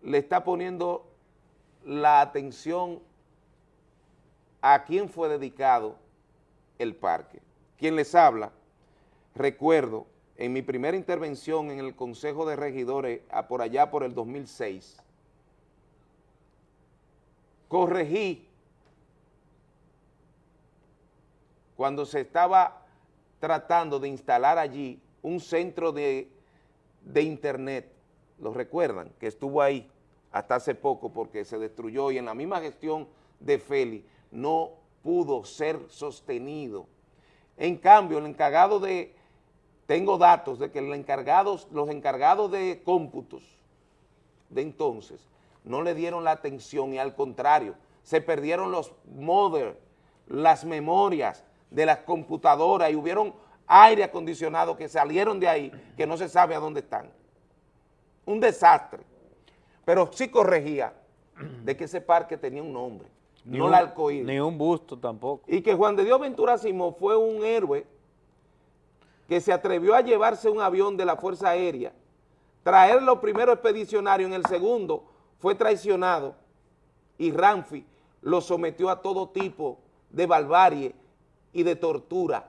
le está poniendo la atención a quién fue dedicado el parque. Quien les habla, recuerdo, en mi primera intervención en el Consejo de Regidores, por allá por el 2006, corregí cuando se estaba tratando de instalar allí un centro de, de internet, ¿lo recuerdan? Que estuvo ahí hasta hace poco porque se destruyó y en la misma gestión de Feli no pudo ser sostenido. En cambio, el encargado de, tengo datos de que los encargados, los encargados de cómputos de entonces no le dieron la atención y al contrario, se perdieron los modems, las memorias de las computadoras y hubieron aire acondicionado que salieron de ahí que no se sabe a dónde están. Un desastre. Pero sí corregía de que ese parque tenía un nombre, Ni no un- la arcoíris. Ni un busto tampoco. Y que Juan de Dios Ventura Simón fue un héroe que se atrevió a llevarse un avión de la Fuerza Aérea, traerlo primero expedicionario, en el segundo fue traicionado y Ramfi lo sometió a todo tipo de barbarie y de tortura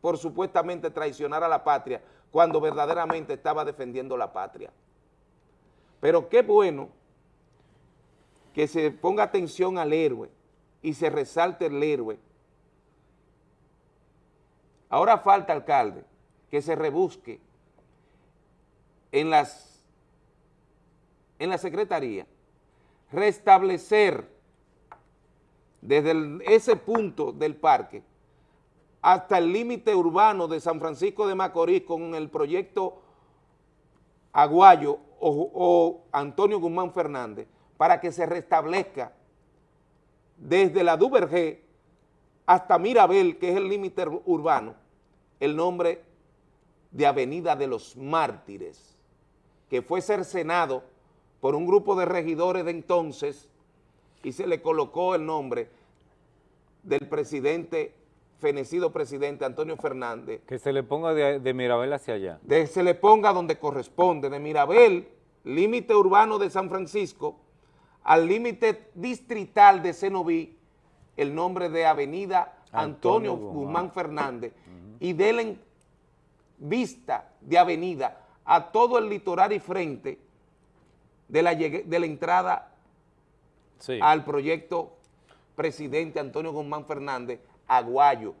por supuestamente traicionar a la patria cuando verdaderamente estaba defendiendo la patria. Pero qué bueno que se ponga atención al héroe y se resalte el héroe. Ahora falta, alcalde, que se rebusque en las en la secretaría restablecer desde ese punto del parque hasta el límite urbano de San Francisco de Macorís con el proyecto Aguayo o, Antonio Guzmán Fernández para que se restablezca desde la Duvergé hasta Mirabel, que es el límite ur- urbano, el nombre de Avenida de los Mártires, que fue cercenado por un grupo de regidores de entonces y se le colocó el nombre del presidente, fenecido presidente Antonio Fernández, Que se le ponga de, de Mirabel hacia allá. de- se le ponga donde corresponde, de Mirabel, límite urbano de San Francisco, al límite distrital de Cenoví, el nombre de Avenida Antonio, Antonio Guzmán. Guzmán Fernández, y denle en vista de avenida a todo el litoral y frente de la, llegue- de la entrada Sí. al proyecto presidente Antonio Guzmán Fernández, Aguayo.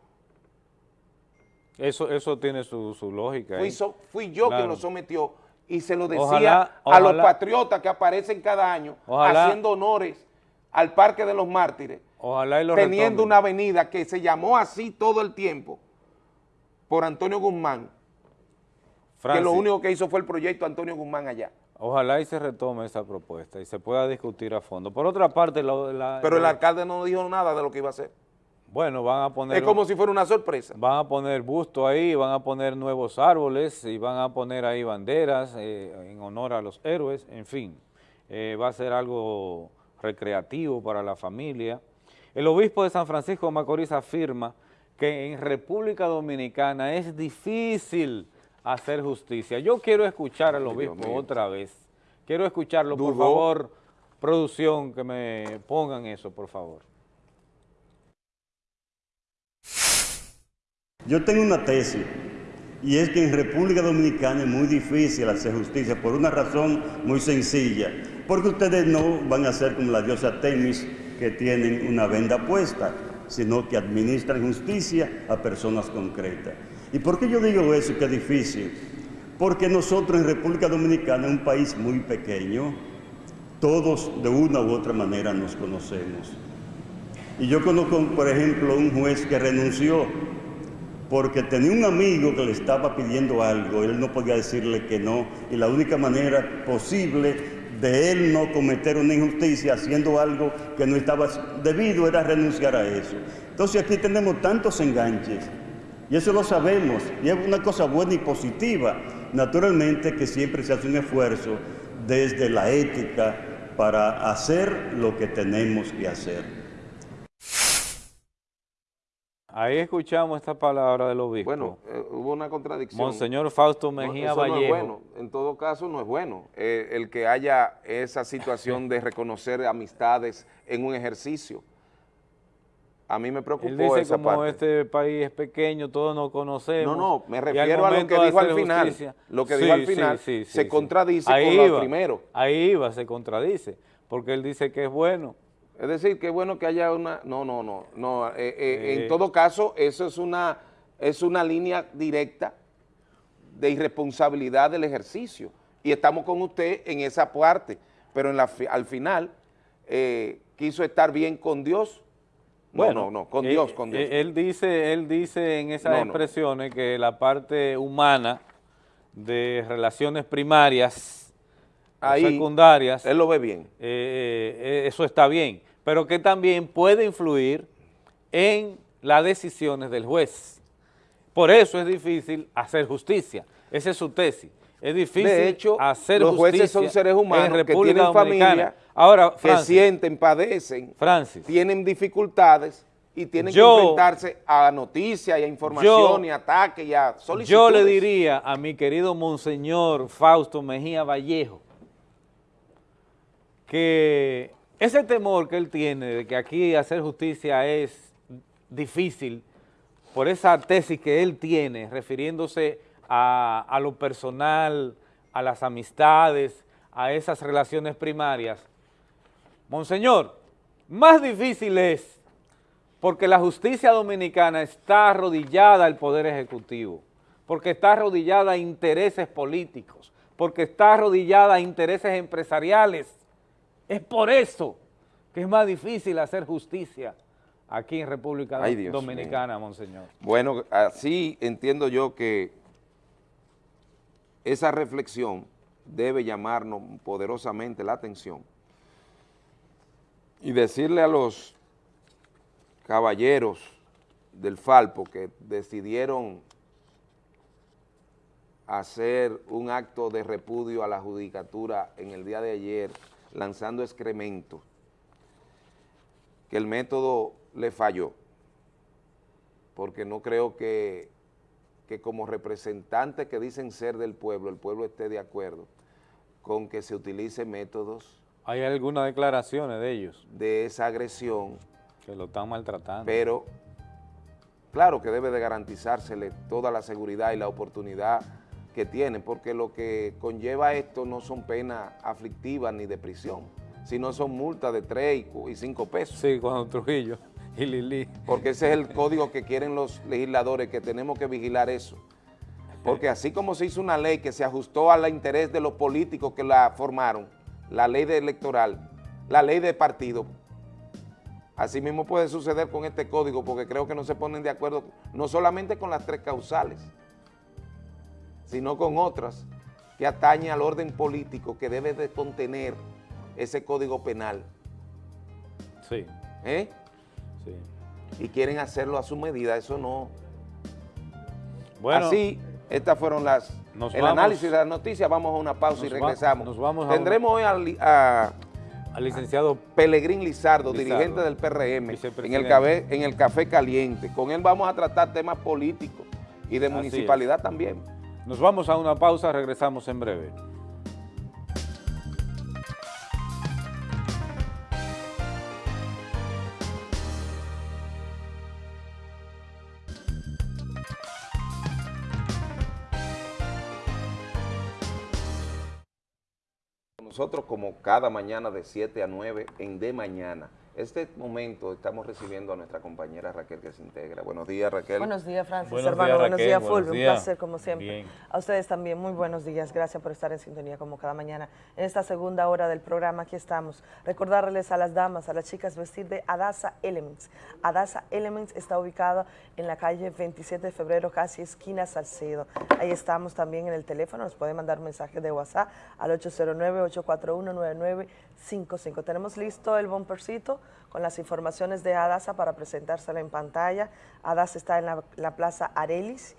Eso, eso tiene su, su lógica. Fui, ahí. so- fui yo Claro. quien lo sometió y se lo decía Ojalá- a los patriotas que aparecen cada año Ojalá- haciendo honores al Parque de los Mártires, Ojalá y lo teniendo retomen. una avenida que se llamó así todo el tiempo por Antonio Guzmán, que lo único que hizo fue el proyecto Antonio Guzmán allá. Ojalá y se retome esa propuesta y se pueda discutir a fondo. Por otra parte, la- Pero el alcalde no dijo nada de lo que iba a hacer. Bueno, van a poner... Es como si fuera una sorpresa. Van a poner busto ahí, van a poner nuevos árboles y van a poner ahí banderas eh, en honor a los héroes, en fin, eh, va a ser algo recreativo para la familia. El obispo de San Francisco de Macorís afirma que en República Dominicana es difícil hacer justicia. Yo quiero escuchar al obispo otra vez. Quiero escucharlo, por favor, producción, que me pongan eso, por favor. Yo tengo una tesis y es que en República Dominicana es muy difícil hacer justicia por una razón muy sencilla, porque ustedes no van a ser como la diosa Temis que tienen una venda puesta, sino que administran justicia a personas concretas. ¿Y por qué yo digo eso que es difícil? Porque nosotros en República Dominicana, un país muy pequeño, todos de una u otra manera nos conocemos. Y yo conozco, por ejemplo, un juez que renunció porque tenía un amigo que le estaba pidiendo algo, él no podía decirle que no, y la única manera posible de él no cometer una injusticia haciendo algo que no estaba debido era renunciar a eso. Entonces aquí tenemos tantos enganches, y eso lo sabemos, y es una cosa buena y positiva. Naturalmente que siempre se hace un esfuerzo desde la ética para hacer lo que tenemos que hacer. Ahí escuchamos esta palabra del obispo. Bueno, eh, hubo una contradicción. Monseñor Fausto No, Mejía eso no es Vallejo. bueno, en todo caso no es bueno eh, el que haya esa situación de reconocer amistades en un ejercicio. A mí me preocupó Él dice esa como parte. este país es pequeño, todos nos conocemos. No, no, me refiero a lo que dijo al final. justicia- Lo que Sí, dijo al final sí, sí, se contradice Ahí con lo primero. Ahí iba, se contradice, porque él dice que es bueno. Es decir, que bueno que haya una... No, no, no. no eh, eh. En todo caso, eso es una, es una línea directa de irresponsabilidad del ejercicio. Y estamos con usted en esa parte. Pero en la, al final eh, quiso estar bien con Dios. No, Bueno, no, no, con Dios, con Dios. Él dice, él dice en esas No, no. expresiones que la parte humana de relaciones primarias, Ahí, secundarias, él lo ve bien. eh, eh, eso está bien, pero que también puede influir en las decisiones del juez. Por eso es difícil hacer justicia. Esa es su tesis. Es difícil de hecho, hacer los jueces son seres humanos en que tienen Dominicana. familia, Ahora, que Francis, sienten, padecen, Francis, tienen dificultades y tienen Yo- que enfrentarse a noticias y a información Yo- y ataques y a solicitudes. yo le diría a mi querido Monseñor Fausto Mejía Vallejo que ese temor que él tiene de que aquí hacer justicia es difícil por esa tesis que él tiene refiriéndose a, a lo personal, a las amistades, a esas relaciones primarias. Monseñor, más difícil es porque la justicia dominicana está arrodillada al Poder Ejecutivo, porque está arrodillada a intereses políticos, porque está arrodillada a intereses empresariales. Es por eso que es más difícil hacer justicia aquí en República Ay, Dominicana, Monseñor. Bueno, así entiendo yo que esa reflexión debe llamarnos poderosamente la atención y decirle a los caballeros del Falpo que decidieron hacer un acto de repudio a la judicatura en el día de ayer, lanzando excremento, que el método le falló, porque no creo que, que como representantes que dicen ser del pueblo, el pueblo esté de acuerdo con que se utilice métodos Hay algunas declaraciones de ellos de esa agresión, que lo están maltratando. pero claro que debe de garantizársele toda la seguridad y la oportunidad que tienen, porque lo que conlleva esto no son penas aflictivas ni de prisión, sino son multas de 3 y 5 pesos. Sí, cuando Trujillo y Lili. Porque ese es el código que quieren los legisladores, que tenemos que vigilar eso. Porque así como se hizo una ley que se ajustó al interés de los políticos que la formaron, la ley de electoral, la ley de partido, así mismo puede suceder con este código, porque creo que no se ponen de acuerdo, no solamente con las tres causales, sino con otras que atañen al orden político que debe de contener ese código penal. Sí. ¿Eh? Sí. Y quieren hacerlo a su medida, eso no. Bueno. Así, estas fueron las Nos el vamos- análisis de las noticias, vamos a una pausa y va- regresamos. nos vamos a Tendremos hoy al, a, al licenciado Pelegrín Lizardo, Lizardo, dirigente del PRM, en el, café, en el Café Caliente. Con él vamos a tratar temas políticos y de Así municipalidad también. Nos vamos a una pausa, regresamos en breve. Nosotros como cada mañana de 7 a 9 en De Mañana. Este momento estamos recibiendo a nuestra compañera Raquel que se integra. Buenos días Raquel. Buenos días, Francis, Buenos hermano. días, buenos días, Fulvio. Un placer, como siempre. Bien. A ustedes también, muy buenos días. Gracias por estar en sintonía como cada mañana. En esta segunda hora del programa, aquí estamos. Recordarles a las damas, a las chicas, vestir de Adasa Elements. Adasa Elements está ubicada en la calle 27 de febrero, casi esquina Salcedo. Ahí estamos también en el teléfono. Nos pueden mandar mensajes de WhatsApp al 809-841-9955. Tenemos listo el bumpercito con las informaciones de Adasa para presentárselo en pantalla. Adasa está en la, la Plaza Arelis,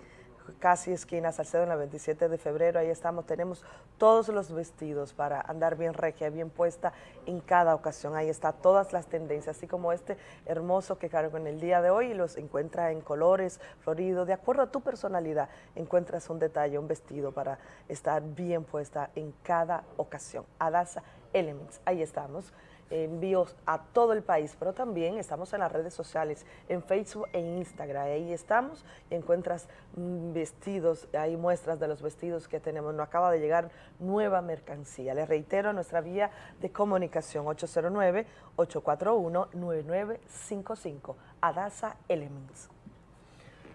casi esquina Salcedo en la 27 de febrero. Ahí estamos, tenemos todos los vestidos para andar bien regia, bien puesta en cada ocasión. Ahí está todas las tendencias, así como este hermoso que cargo en el día de hoy. Los encuentra en colores, florido, de acuerdo a tu personalidad. Encuentras un detalle, un vestido para estar bien puesta en cada ocasión. Adasa Elements, ahí estamos envíos a todo el país, pero también estamos en las redes sociales, en Facebook e Instagram. Ahí estamos y encuentras mm, vestidos, hay muestras de los vestidos que tenemos. Nos acaba de llegar nueva mercancía. Les reitero nuestra vía de comunicación 809-841-9955. Adasa Elements.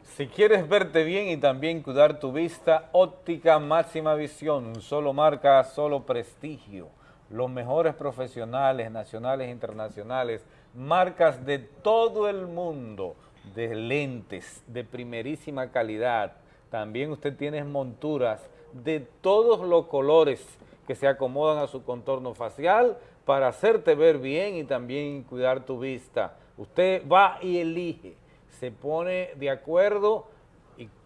Si quieres verte bien y también cuidar tu vista, óptica máxima visión, solo marca, solo prestigio. Los mejores profesionales nacionales e internacionales, marcas de todo el mundo, de lentes de primerísima calidad. También usted tiene monturas de todos los colores que se acomodan a su contorno facial para hacerte ver bien y también cuidar tu vista. Usted va y elige se pone de acuerdo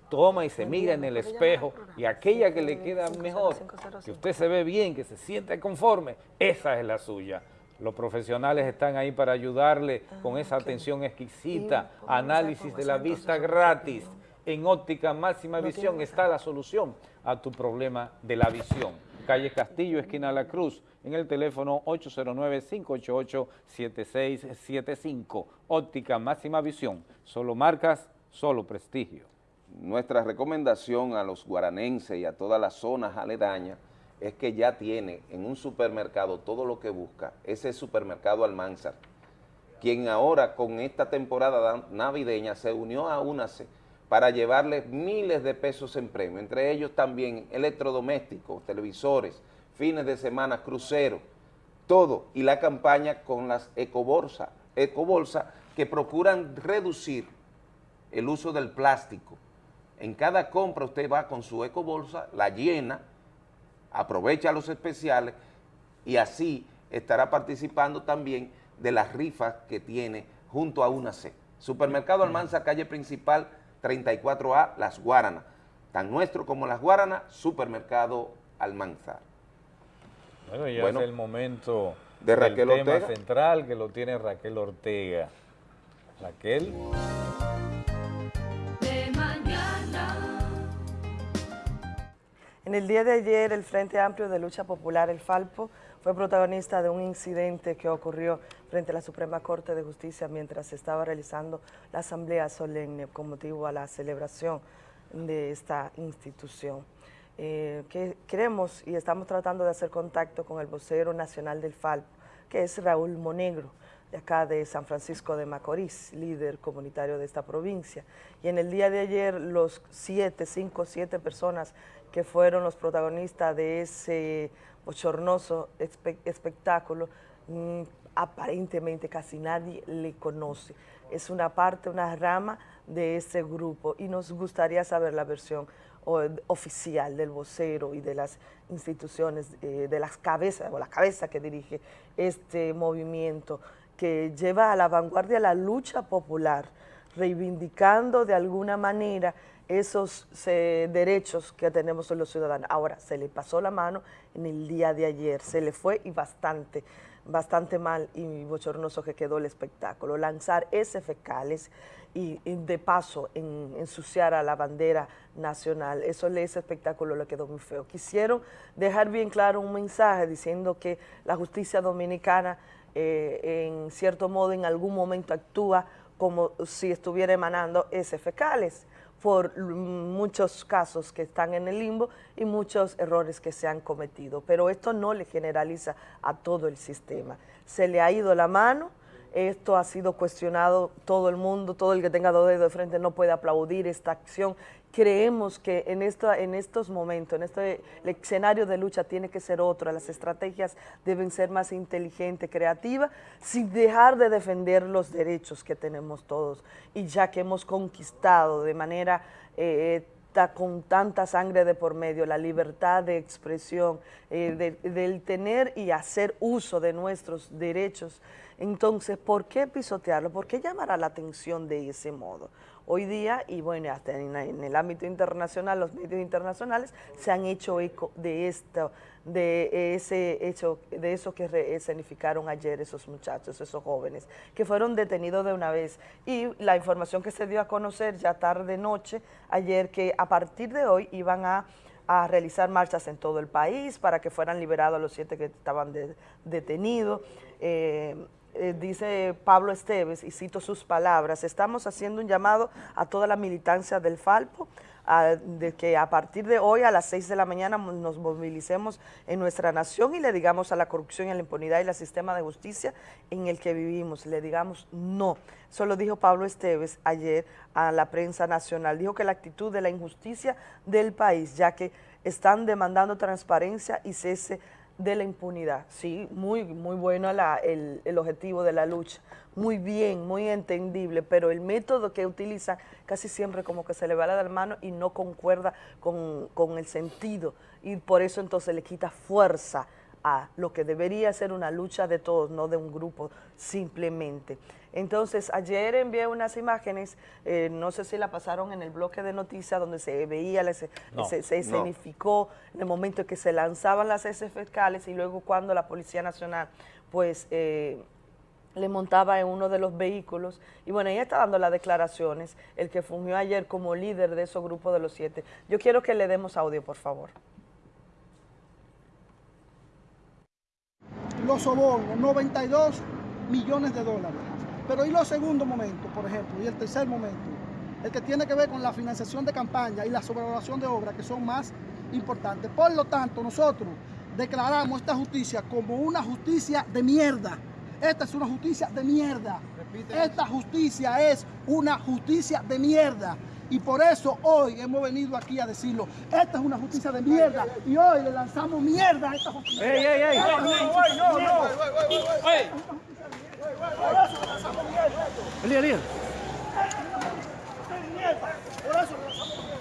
toma y se mira en el espejo y aquella que le queda mejor, que usted se ve bien, que se siente conforme, esa es la suya. Los profesionales están ahí para ayudarle con esa atención exquisita, análisis de la vista gratis. En óptica máxima visión está la solución a tu problema de la visión. Calle Castillo, esquina La Cruz, en el teléfono 809-588-7675. Óptica máxima visión, solo marcas, solo prestigio. Nuestra recomendación a los guaranenses y a todas las zonas aledañas es que ya tiene en un supermercado todo lo que busca, ese supermercado Almanzar, quien ahora con esta temporada navideña se unió a UNACE para llevarle miles de pesos en premio, entre ellos también electrodomésticos, televisores, fines de semana, cruceros, todo, y la campaña con las ecobolsas, ecobolsa que procuran reducir el uso del plástico. En cada compra usted va con su ecobolsa, la llena, aprovecha los especiales y así estará participando también de las rifas que tiene junto a UNAC. Supermercado Almanza, calle principal 34A, Las Guaranas. Tan nuestro como Las Guaranas, Supermercado Almanza. Bueno, ya es el momento de Raquel del tema Ortega. central que lo tiene Raquel Ortega. Raquel. En el día de ayer, el Frente Amplio de Lucha Popular, el FALPO, fue protagonista de un incidente que ocurrió frente a la Suprema Corte de Justicia mientras se estaba realizando la asamblea solemne con motivo a la celebración de esta institución. Eh, que queremos y estamos tratando de hacer contacto con el vocero nacional del FALPO, que es Raúl Monegro, de acá de San Francisco de Macorís, líder comunitario de esta provincia. Y en el día de ayer, los siete, cinco, siete personas que fueron los protagonistas de ese bochornoso espe- espectáculo, mm, aparentemente casi nadie le conoce. Es una parte, una rama de ese grupo y nos gustaría saber la versión oficial del vocero y de las instituciones, eh, de las cabezas, o la cabeza que dirige este movimiento que lleva a la vanguardia la lucha popular, reivindicando de alguna manera esos eh, derechos que tenemos los ciudadanos. Ahora, se le pasó la mano en el día de ayer, se le fue y bastante, bastante mal y bochornoso que quedó el espectáculo. Lanzar ese fecales y, de paso en- ensuciar a la bandera nacional, eso ese espectáculo le quedó muy feo. Quisieron dejar bien claro un mensaje diciendo que la justicia dominicana eh, en cierto modo en algún momento actúa como si estuviera emanando ese fecales por muchos casos que están en el limbo y muchos errores que se han cometido. Pero esto no le generaliza a todo el sistema. Se le ha ido la mano, esto ha sido cuestionado todo el mundo, todo el que tenga dos dedos de frente no puede aplaudir esta acción. Creemos que en, esta, en estos momentos, en este el escenario de lucha tiene que ser otro, las estrategias deben ser más inteligentes, creativas, sin dejar de defender los derechos que tenemos todos. Y ya que hemos conquistado de manera eh, ta- con tanta sangre de por medio, la libertad de expresión, eh, de- del tener y hacer uso de nuestros derechos. Entonces, ¿por qué pisotearlo? ¿Por qué llamar a la atención de ese modo? Hoy día, y bueno, hasta en, el ámbito internacional, los medios internacionales se han hecho eco de esto, de ese hecho, de eso que escenificaron ayer esos muchachos, esos jóvenes, que fueron detenidos de una vez. Y la información que se dio a conocer ya tarde noche, ayer, que a partir de hoy iban a a realizar marchas en todo el país para que fueran liberados los siete que estaban de- detenidos. Eh, eh, dice Pablo Esteves, y cito sus palabras, estamos haciendo un llamado a toda la militancia del Falpo, de que a partir de hoy a las 6 de la mañana nos movilicemos en nuestra nación y le digamos a la corrupción y a la impunidad y al sistema de justicia en el que vivimos, le digamos no. Eso lo dijo Pablo Esteves ayer a la prensa nacional. Dijo que la actitud de la injusticia del país, ya que están demandando transparencia y cese de la impunidad. Sí, muy, muy bueno la- el, el objetivo de la lucha. Muy bien, muy entendible, pero el método que utilizan casi siempre como que se le va la de la mano y no concuerda con, con el sentido. Y por eso entonces le quita fuerza a lo que debería ser una lucha de todos, no de un grupo simplemente. Entonces, ayer envié unas imágenes, eh, no sé si la pasaron en el bloque de noticias, donde se veía, se, No, se, se no. escenificó en el momento en que se lanzaban las heces fecales y luego cuando la Policía Nacional, pues... eh, le montaba en uno de los vehículos y bueno, ella está dando las declaraciones, el que fungió ayer como líder de esos grupos de los siete. Yo quiero que le demos audio, por favor. Los sobornos, 92 millones de dólares. Pero y los segundos momentos, por ejemplo, y el tercer momento, el que tiene que ver con la financiación de campaña y la sobrevaloración de obras, que son más importantes. Por lo tanto, nosotros declaramos esta justicia como una justicia de mierda. Esta es una justicia de mierda. Esta justicia es una justicia de mierda. Y por eso hoy hemos venido aquí a decirlo. Esta es una justicia de mierda. Y hoy le lanzamos mierda a esta justicia. ¡Ey, ey, ey! Esta es una ¡Ey, justicia ey, no, no! mierda. ¡Ey! Por eso le lanzamos mierda. Elías, Elías. Mierda. Por eso le lanzamos mierda.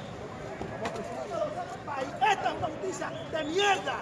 Esta es una justicia de mierda.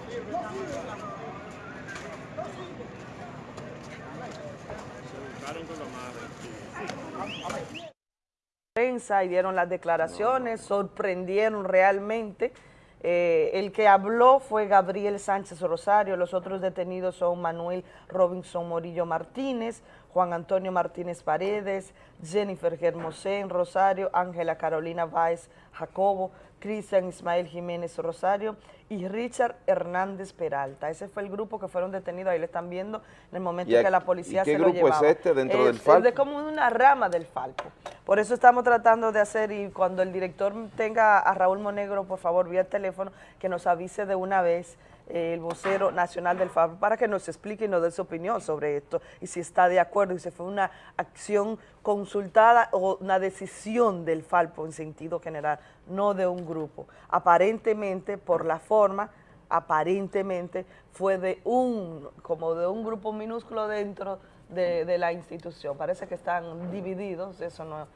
Prensa y dieron las declaraciones, sorprendieron realmente. Eh, el que habló fue Gabriel Sánchez Rosario, los otros detenidos son Manuel Robinson Morillo Martínez, Juan Antonio Martínez Paredes, Jennifer Germosén Rosario, Ángela Carolina Báez Jacobo, Cristian Ismael Jiménez Rosario y Richard Hernández Peralta. Ese fue el grupo que fueron detenidos, ahí le están viendo en el momento ¿Y a- que la policía qué se lo grupo es llevaba. este dentro del Falpo? Es de como una rama del Falpo. Por eso estamos tratando de hacer, y cuando el director tenga a Raúl Monegro, por favor, vía teléfono, que nos avise de una vez el vocero nacional del Falpo para que nos explique y nos dé su opinión sobre esto y si está de acuerdo y si fue una acción consultada o una decisión del Falpo en sentido general, no de un grupo. Aparentemente, por la forma, aparentemente fue de un, como de un grupo minúsculo dentro de, de la institución. Parece que están divididos, eso no,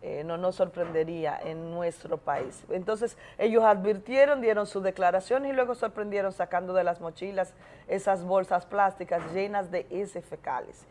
eh, no nos sorprendería en nuestro país. Entonces, ellos advirtieron, dieron sus declaraciones y luego sorprendieron sacando de las mochilas esas bolsas plásticas llenas de heces fecales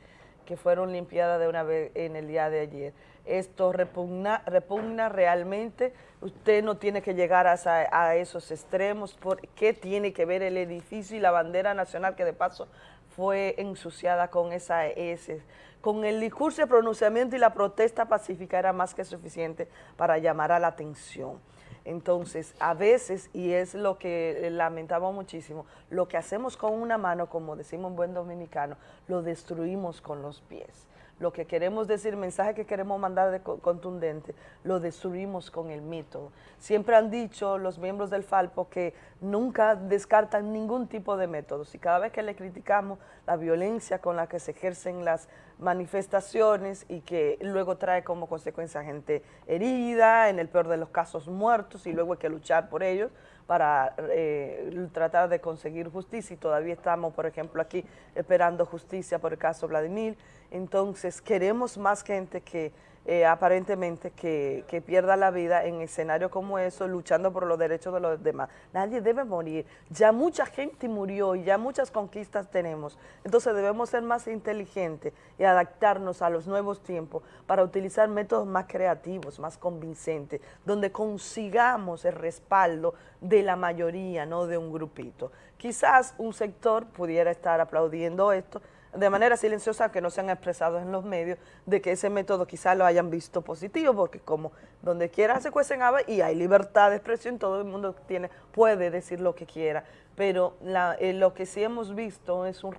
que fueron limpiadas de una vez en el día de ayer. Esto repugna, repugna realmente, usted no tiene que llegar a, a esos extremos, ¿por qué tiene que ver el edificio y la bandera nacional que de paso fue ensuciada con esa S? Con el discurso de pronunciamiento y la protesta pacífica era más que suficiente para llamar a la atención. Entonces, a veces, y es lo que lamentamos muchísimo, lo que hacemos con una mano, como decimos en buen dominicano, lo destruimos con los pies. Lo que queremos decir, el mensaje que queremos mandar de co- contundente, lo destruimos con el método. Siempre han dicho los miembros del Falpo que nunca descartan ningún tipo de métodos y cada vez que le criticamos la violencia con la que se ejercen las manifestaciones y que luego trae como consecuencia gente herida, en el peor de los casos muertos y luego hay que luchar por ellos para eh, tratar de conseguir justicia y todavía estamos, por ejemplo, aquí esperando justicia por el caso Vladimir. Entonces, queremos más gente que eh, aparentemente que, que pierda la vida en escenarios como eso, luchando por los derechos de los demás. Nadie debe morir. Ya mucha gente murió y ya muchas conquistas tenemos. Entonces debemos ser más inteligentes y adaptarnos a los nuevos tiempos para utilizar métodos más creativos, más convincentes, donde consigamos el respaldo de la mayoría, no de un grupito. Quizás un sector pudiera estar aplaudiendo esto, de manera silenciosa, que no se han expresado en los medios, de que ese método quizás lo hayan visto positivo, porque como donde quiera se cuecen habas y hay libertad de expresión, todo el mundo tiene, puede decir lo que quiera, pero eh, lo que sí hemos visto es un,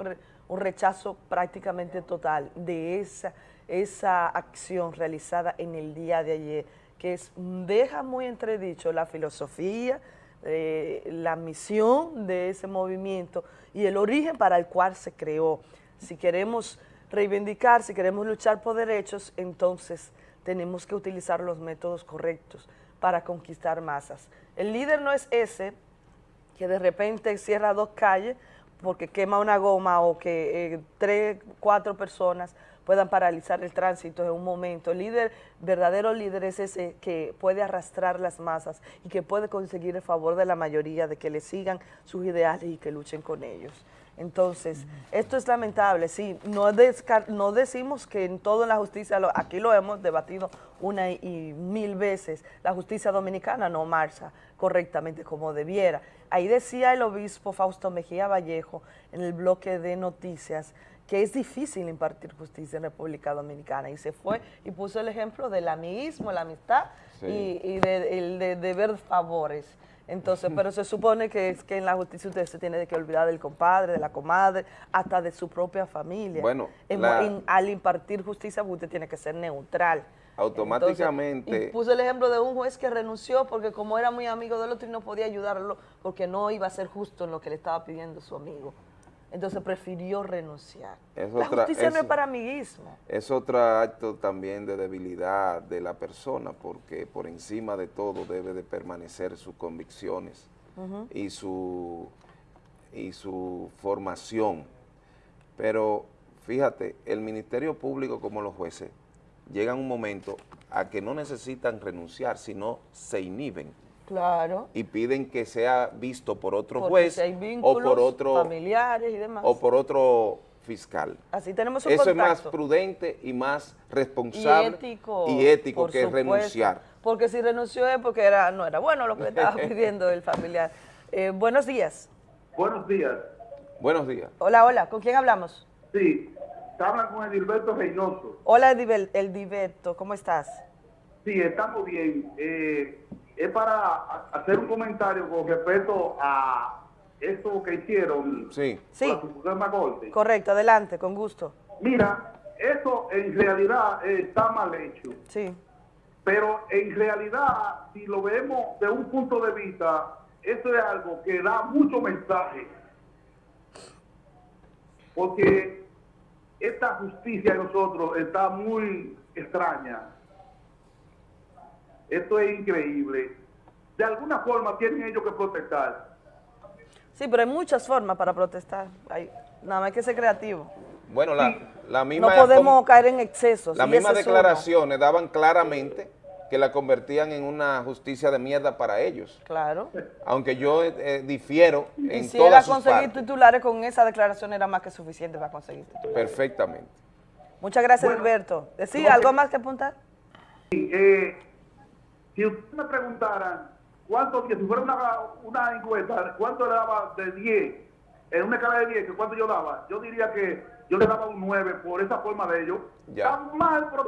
un rechazo prácticamente total de esa, esa acción realizada en el día de ayer, que es, deja muy entredicho la filosofía, eh, la misión de ese movimiento y el origen para el cual se creó. Si queremos reivindicar, si queremos luchar por derechos, entonces tenemos que utilizar los métodos correctos para conquistar masas. El líder no es ese que de repente cierra dos calles porque quema una goma o que eh, tres, cuatro personas puedan paralizar el tránsito en un momento. El líder, verdadero líder es ese que puede arrastrar las masas y que puede conseguir el favor de la mayoría de que le sigan sus ideales y que luchen con ellos. Entonces, esto es lamentable, sí, no, no decimos que en toda la justicia, aquí lo hemos debatido una y mil veces, la justicia dominicana no marcha correctamente como debiera. Ahí decía el obispo Fausto Mejía Vallejo en el bloque de noticias que es difícil impartir justicia en República Dominicana y se fue y puso el ejemplo del amiguismo, la amistad y, de, el de deber favores. Entonces, pero se supone que es que en la justicia usted se tiene que olvidar del compadre, de la comadre, hasta de su propia familia. Bueno, al impartir justicia usted tiene que ser neutral. Automáticamente. y puso el ejemplo de un juez que renunció porque como era muy amigo del otro y no podía ayudarlo porque no iba a ser justo en lo que le estaba pidiendo su amigo. Entonces prefirió renunciar. la justicia no es para amiguismo. Es otro acto también de debilidad de la persona, porque por encima de todo debe de permanecer sus convicciones y, su, y su formación. Pero fíjate, el Ministerio Público como los jueces llegan un momento a que no necesitan renunciar, sino se inhiben Claro. Y piden que sea visto por otro juez o por otro familiares y demás. o por otro fiscal. Así tenemos un Eso es más prudente y más responsable y ético, que renunciar. Porque si renunció es porque era no era bueno lo que estaba pidiendo el familiar. Eh, buenos días. Buenos días. Buenos días. Hola, hola. ¿Con quién hablamos? Sí, hablan con Edilberto Reynoso. Hola, Edilberto. ¿Cómo estás? Sí, estamos bien. Eh, es para hacer un comentario con respecto a esto que hicieron sí. sí. la Corte. Correcto, adelante, con gusto. Mira, eso en realidad está mal hecho. Sí. Pero en realidad, si lo vemos de un punto de vista, eso es algo que da mucho mensaje. Porque esta justicia de nosotros está muy extraña. Esto es increíble. De alguna forma tienen ellos que protestar. Sí, pero hay muchas formas para protestar. Hay, nada más hay que ser creativo. Bueno, la, la misma... No podemos caer en excesos. Las mismas declaraciones daban claramente que la convertían en una justicia de mierda para ellos. Claro. Aunque yo eh, difiero en y si era conseguir titulares con esa declaración era más que suficiente para conseguir titulares. Perfectamente. Muchas gracias, Alberto. ¿Decir algo más que apuntar? Sí, eh, si usted me preguntara cuánto, si fuera una, una encuesta, cuánto le daba de 10, en una escala de 10, cuánto yo daba, yo diría que yo le daba un 9 por esa forma de ellos. Está mal, pero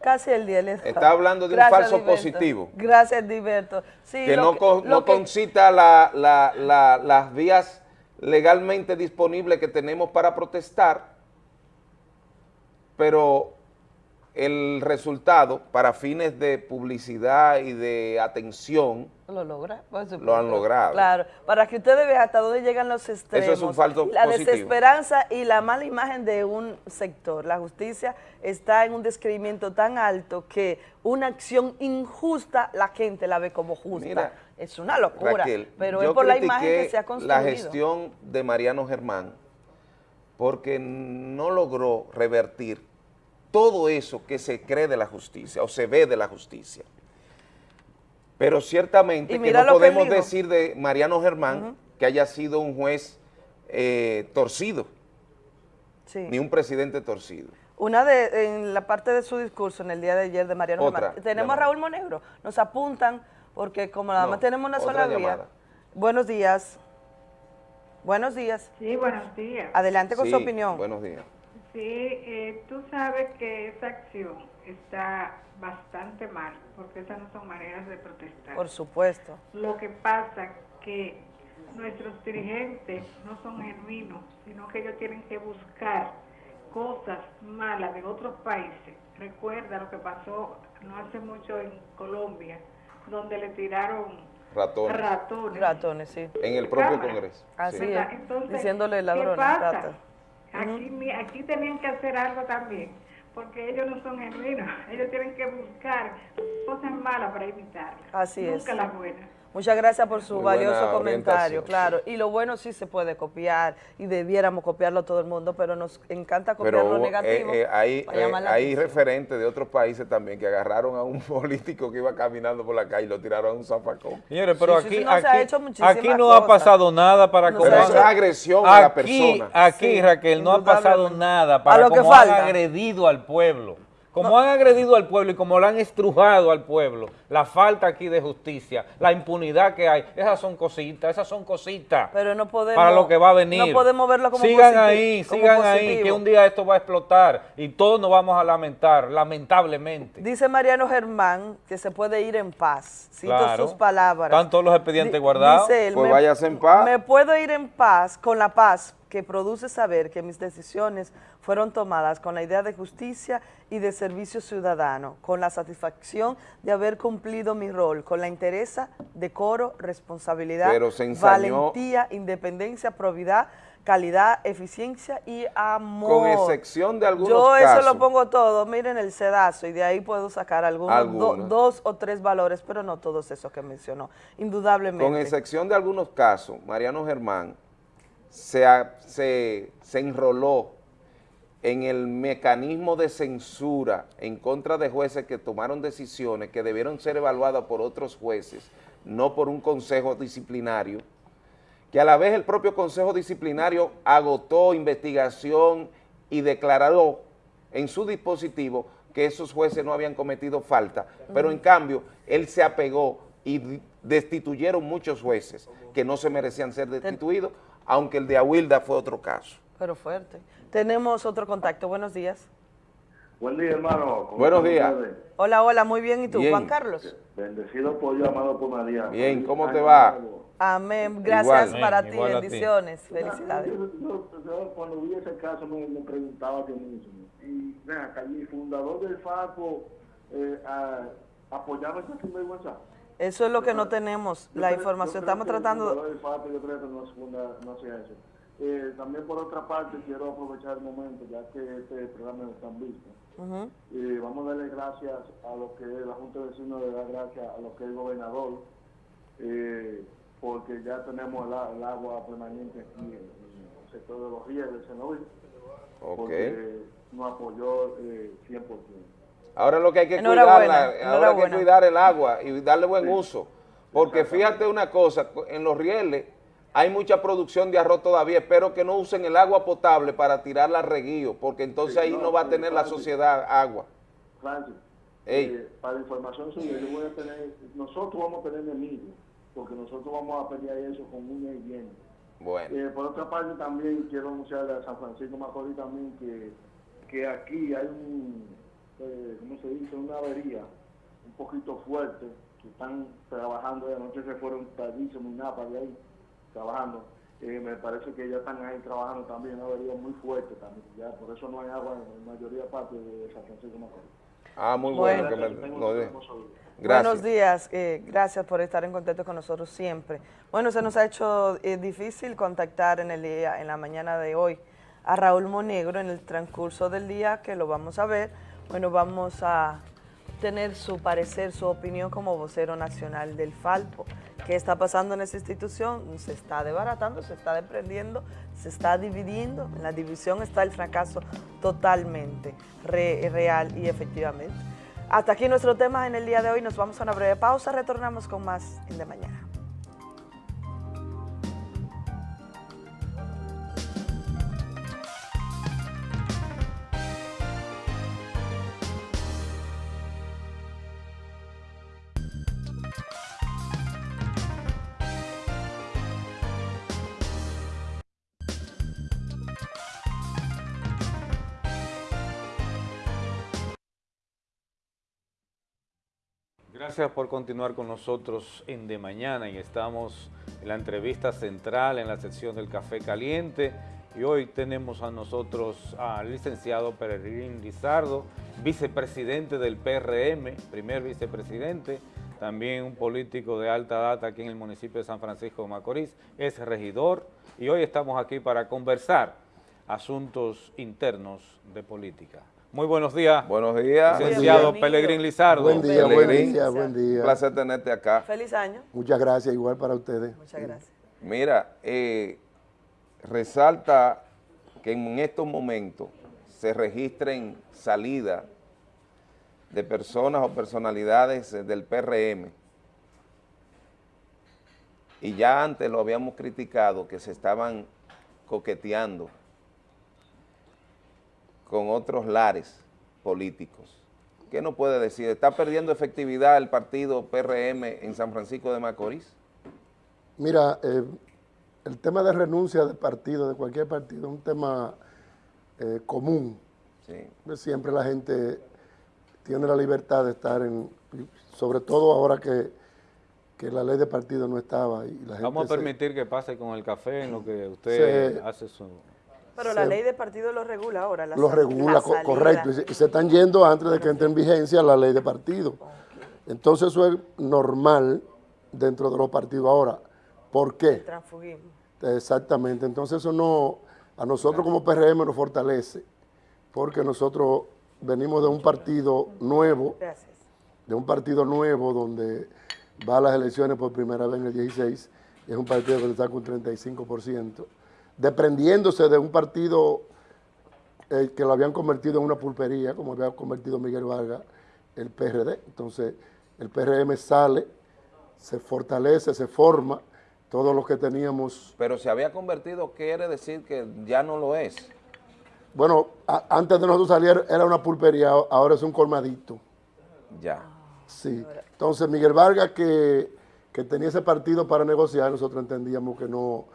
Casi el 10 Está hablando de un falso positivo. Gracias, Diverto. que no, no concita la, la, las vías legalmente disponibles que tenemos para protestar, pero el resultado para fines de publicidad y de atención lo logra, lo han logrado. Claro, para que ustedes vean hasta dónde llegan los extremos. Eso es un falso La desesperanza y la mala imagen de un sector. La justicia está en un descreimiento tan alto que una acción injusta la gente la ve como justa. es una locura, pero es por la imagen que se ha construido. la gestión de Mariano Germán porque no logró revertir todo eso que se cree de la justicia o se ve de la justicia. Pero ciertamente que no podemos decir de Mariano Germán que haya sido un juez eh, torcido, ni un presidente torcido. Una de, en la parte de su discurso en el día de ayer de Mariano Germán, tenemos a Raúl Monegro, nos apuntan porque como nada más tenemos una sola vía. Buenos días. Buenos días. Sí, buenos días. Adelante con su opinión. Buenos días. Sí, eh, tú sabes que esa acción está bastante mal, porque esas no son maneras de protestar. Por supuesto. Lo que pasa que nuestros dirigentes no son genuinos, sino que ellos tienen que buscar cosas malas de otros países. Recuerda lo que pasó no hace mucho en Colombia, donde le tiraron ratones. Ratones, ratones sí. En el propio Congreso. Así es, diciéndole ladrones, ¿qué Aquí, aquí tenían que hacer algo también, porque ellos no son genuinos, ellos tienen que buscar cosas malas para evitarlas. Así es. Nunca las buenas. Muchas gracias por su Muy valioso comentario, claro. Y lo bueno sí se puede copiar y debiéramos copiarlo todo el mundo, pero nos encanta copiar Pero lo hubo, negativo. eh, eh, hay, eh, hay referentes de otros países también que agarraron a un político que iba caminando por la calle y lo tiraron a un zafacón. Señores, pero Sí, aquí, sí, no, se ha aquí, aquí no ha cosas. pasado nada para No como ha es agresión a la persona. Aquí, Sí, Raquel, no ha pasado nada para A lo que como han agredido al pueblo. Como han agredido al pueblo y como lo han estrujado al pueblo, la falta aquí de justicia, la impunidad que hay, esas son cositas, esas son cositas Pero no podemos... para lo que va a venir. No podemos verlo como Sigan ahí, como sigan ahí, que un día esto va a explotar y todos nos vamos a lamentar, lamentablemente. Dice Mariano Germán que se puede ir en paz. Cito Claro. sus palabras. Están todos los expedientes Di- guardados. Dice él, Pues me- váyase en paz. Me puedo ir en paz, con la paz que produce saber que mis decisiones fueron tomadas con la idea de justicia y de servicio ciudadano, con la satisfacción de haber cumplido mi rol, con la interesa, decoro, responsabilidad, Pero se ensañó- valentía, independencia, probidad, calidad, eficiencia y amor. Con excepción de algunos Yo eso casos. lo pongo todo, miren el sedazo, y de ahí puedo sacar algunos, do- Algunos. dos o tres valores, pero no todos esos que mencionó, indudablemente. Con excepción de algunos casos, Mariano Germán se, se, se enroló en el mecanismo de censura en contra de jueces que tomaron decisiones que debieron ser evaluadas por otros jueces, no por un consejo disciplinario, que a la vez el propio consejo disciplinario agotó investigación y declaró en su dispositivo que esos jueces no habían cometido falta, pero en cambio él se apegó y destituyeron muchos jueces que no se merecían ser destituidos, aunque el de Aguilda fue otro caso. Pero fuerte. Tenemos otro contacto, buenos días. Buen día, hermano. ¿Cómo Buenos días. ustedes? Hola, hola, muy bien, ¿y tú, Bien. Juan Carlos? Bendecido por Dios, amado por María. Bien, ¿cómo te va? Amén, gracias Igual. para Amén, ti, bendiciones, felicidades. Yo, yo- yo cuando vi ese caso me, me preguntaba yo mismo. Y ven acá, el fundador del FAPO eh, apoyaba esa sinvergüenza. Eso es lo que no tenemos, Yo la creo- información, yo creo estamos tratando... FAPO, yo creo que no, se funda- no hacía eso. Eh, también por otra parte quiero aprovechar el momento, ya que este programa está visto. Ujú. Eh, vamos a darle gracias a lo que la Junta de Vecinos, le da gracias a lo que es el gobernador, eh, porque ya tenemos el, agua permanente aquí en, en el sector de los ríos del Senoví, Ok. porque nos apoyó eh, 100%. Ahora lo que hay que cuidarla, ahora hay que cuidar el agua y darle buen uso. Porque fíjate una cosa, en los rieles hay mucha producción de arroz todavía. Espero que no usen el agua potable para tirarla a reguío, porque entonces Sí, ahí no, no va a tener la sociedad agua. Francis, Ey. eh, para información suya, yo voy a tener, nosotros vamos a tener enemigos, porque nosotros vamos a pelear eso con uñas y dientes. Bueno, Eh, por otra parte, también quiero anunciarle a San Francisco Macorís también que, que aquí hay un, eh, ¿cómo se dice? Una avería un poquito fuerte, que están trabajando, de anoche se fueron tardísimo y nada de ahí, trabajando. Eh, me parece que ya están ahí trabajando también, una avería muy fuerte también, ya por eso no hay agua en la mayoría de parte de San Francisco Macorís. ah, muy bueno. Bueno. que me- no de-. Gracias. Buenos días, eh, gracias por estar en contacto con nosotros siempre. Bueno, se nos ha hecho eh, difícil contactar en el día, en la mañana de hoy a Raúl Monegro en el transcurso del día, que lo vamos a ver. Bueno, vamos a tener su parecer, su opinión como vocero nacional del Falpo. ¿Qué está pasando en esa institución? Se está desbaratando, se está desprendiendo, se está dividiendo. En la división está el fracaso totalmente re- real y efectivamente. Hasta aquí nuestro tema en el día de hoy. Nos vamos a una breve pausa. Retornamos con más en de mañana. Gracias por continuar con nosotros en De Mañana. Y estamos en la entrevista central en la sección del Café Caliente. Y hoy tenemos a nosotros al licenciado Peregrín Lizardo, vicepresidente del PRM, primer vicepresidente, también un político de alta data aquí en el municipio de San Francisco de Macorís, es regidor. Y hoy estamos aquí para conversar asuntos internos de política. Muy buenos días. Buenos días. Licenciado Pelegrín Lizardo. Buen día, buen Pelegrín. día, buen día. Un placer tenerte acá. Feliz año. Muchas gracias, igual para ustedes. Muchas gracias. Mira, eh, resalta que en estos momentos se registren salidas de personas o personalidades del PRM y ya antes lo habíamos criticado que se estaban coqueteando con otros lares políticos. ¿Qué nos puede decir? ¿Está perdiendo efectividad el partido PRM en San Francisco de Macorís? Mira, eh, el tema de renuncia de partido, de cualquier partido, es un tema eh, común. Pues Siempre la gente tiene la libertad de estar en, sobre todo ahora que, que la ley de partido no estaba. Y la gente Vamos a se- permitir que pase con el café en lo que usted Se- hace su... Pero la ley de partido lo regula ahora. La lo regula, la co- salida. correcto, y se, y se están yendo antes de que entre en vigencia la ley de partido. Entonces eso es normal dentro de los partidos ahora. ¿Por qué? Transfugismo. Exactamente, entonces eso no, a nosotros como PRM nos fortalece, porque nosotros venimos de un partido nuevo, Gracias. de un partido nuevo donde va a las elecciones por primera vez en el 16, y es un partido que está con 35%, desprendiéndose de un partido eh, que lo habían convertido en una pulpería, como había convertido Miguel Vargas, el PRD. Entonces, el PRM sale, se fortalece, se forma, todos los que teníamos Pero se había convertido, quiere decir que ya no lo es. Bueno, a- antes de nosotros salir era una pulpería, ahora es un colmadito. Ya. Sí. Entonces, Miguel Vargas, que, que tenía ese partido para negociar, nosotros entendíamos que no,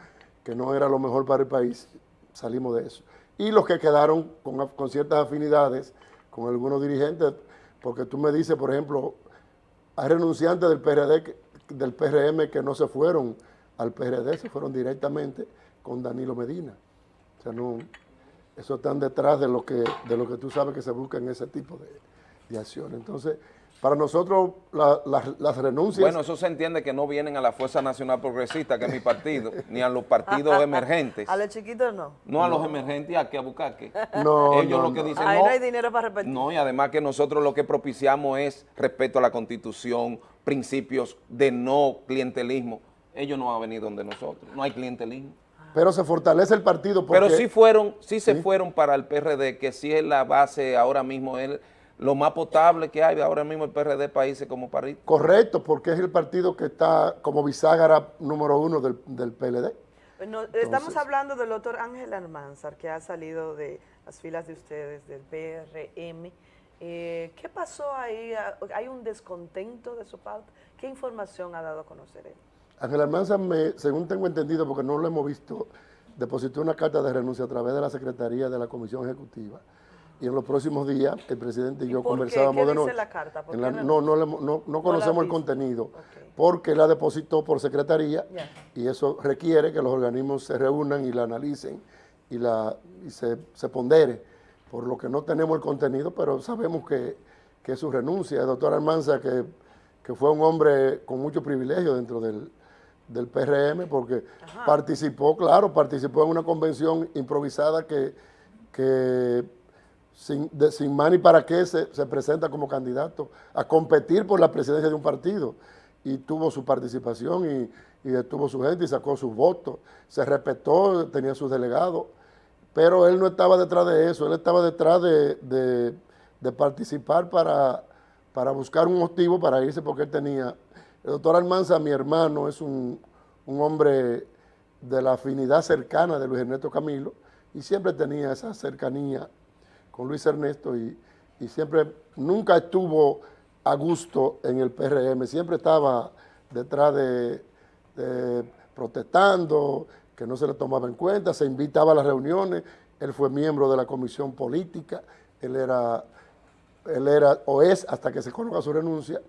que no era lo mejor para el país, salimos de eso. Y los que quedaron con, con ciertas afinidades con algunos dirigentes, porque tú me dices, por ejemplo, hay renunciantes del PRD, del PRM que no se fueron al PRD, se fueron directamente con Danilo Medina. O sea, no, eso están detrás de lo que, de lo que tú sabes que se busca en ese tipo de, de acciones. Entonces, para nosotros la- las- las renuncias... Bueno, eso se entiende que no vienen a la Fuerza Nacional Progresista, que es mi partido, ni a los partidos emergentes. A los chiquitos no. No a los emergentes, ¿a qué a buscar qué? No, Ellos no, lo que no. dicen, Ahí no, no hay dinero para repetir. no, y además que nosotros lo que propiciamos es respeto a la Constitución, principios de no clientelismo. Ellos no han venido donde nosotros, no hay clientelismo. Pero se fortalece el partido porque... Pero sí fueron, sí se fueron para el PRD, que sí es la base ahora mismo, es lo más potable que hay ahora mismo el PRD países como París. Correcto, porque es el partido que está como bisagra número uno del, del PLD. No, estamos hablando del doctor Ángel Almanzar, que ha salido de las filas de ustedes, del PRM. Eh, ¿Qué pasó ahí? ¿Hay un descontento de su parte? ¿Qué información ha dado a conocer él? Ángel Almanza, me, según tengo entendido, porque no lo hemos visto, depositó una carta de renuncia a través de la Secretaría de la Comisión Ejecutiva. Y en los próximos días, el presidente y yo por conversábamos ¿Qué de dice nuevo. la carta? ¿Por qué la- no, no, no, no conocemos el contenido, porque la depositó por Secretaría y eso requiere que los organismos se reúnan y la analicen y, la, y se, se pondere, por lo que no tenemos el contenido, pero sabemos que, que es su renuncia. El doctor Almanza, que, que fue un hombre con mucho privilegio dentro del, del PRM, porque participó, claro, participó en una convención improvisada que, que sin, de- sin más ni para qué se, se presenta como candidato a competir por la presidencia de un partido. Y tuvo su participación y, detuvo su gente y sacó sus votos, se respetó, tenía sus delegados, pero él no estaba detrás de eso, él estaba detrás de, participar para, para buscar un motivo para irse porque él tenía, el doctor Almanza, mi hermano, es un, un hombre de la afinidad cercana de Luis Ernesto Camilo y siempre tenía esa cercanía con Luis Ernesto y, y siempre, nunca estuvo a gusto en el PRM, siempre estaba detrás de, de protestando, que no se le tomaba en cuenta, se invitaba a las reuniones, él fue miembro de la comisión política, él era, él era o es, hasta que se coloca su renuncia,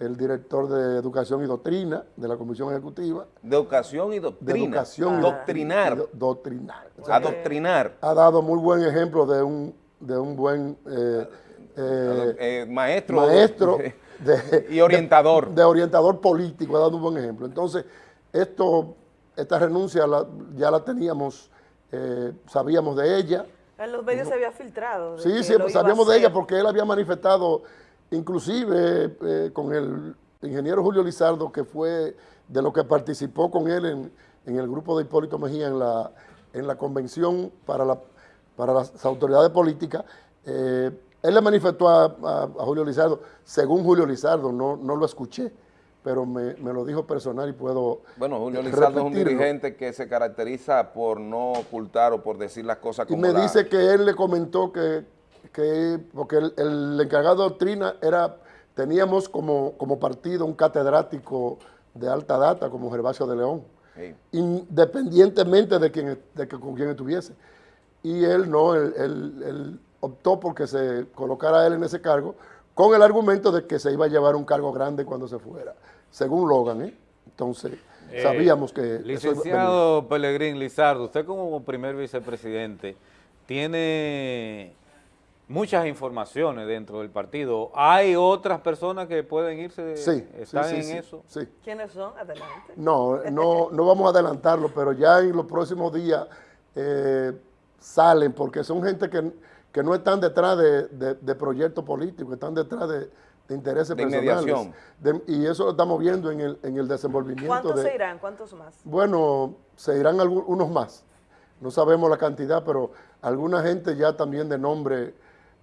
el director de Educación y Doctrina de la Comisión Ejecutiva. De educación y De doctrina. educación y Doctrinar. y do- doctrinar. O Adoctrinar. Ha dado muy buen ejemplo de un, de un buen eh, eh, Eh, maestro. maestro de- y orientador. De, de orientador político, ha dado un buen ejemplo. Entonces, esto, esta renuncia la- ya la teníamos, eh, sabíamos de ella, En los medios se había filtrado. Sí, sí, pues sabíamos de ella porque él había manifestado, inclusive eh, con el ingeniero Julio Lizardo, que fue de lo que participó con él en, en el grupo de Hipólito Mejía en la, en la convención para, la, para las autoridades políticas. eh, él le manifestó a, a- a Julio Lizardo, según Julio Lizardo, no, no lo escuché, pero me, me lo dijo personal y puedo Bueno, Julio Lizardo es un dirigente que se caracteriza por no ocultar o por decir las cosas Y como me la- dice que él le comentó que, que porque el, el encargado de doctrina era, teníamos como, como partido un catedrático de alta data como Gervasio de León, Sí. independientemente de, quién, de que, con quién estuviese. Y él no, él, él- él optó porque se colocara a él en ese cargo con el argumento de que se iba a llevar un cargo grande cuando se fuera, según Logan. ¿eh? Entonces, Eh, sabíamos que... eso Licenciado Pelegrín Lizardo, usted como primer vicepresidente tiene muchas informaciones dentro del partido. ¿Hay otras personas que pueden irse? Sí, ¿Están sí, sí, en sí, eso? sí. ¿Quiénes son? Adelante. No, no, no vamos a adelantarlo, pero ya en los próximos días eh, salen, porque son gente que, que no están detrás de, de- de proyectos políticos, están detrás de, de intereses De personales. y eso lo estamos viendo en el, en el desenvolvimiento. ¿Cuántos de, se irán? ¿Cuántos más? Bueno, se irán algu- unos más. No sabemos la cantidad, pero alguna gente ya también de nombre,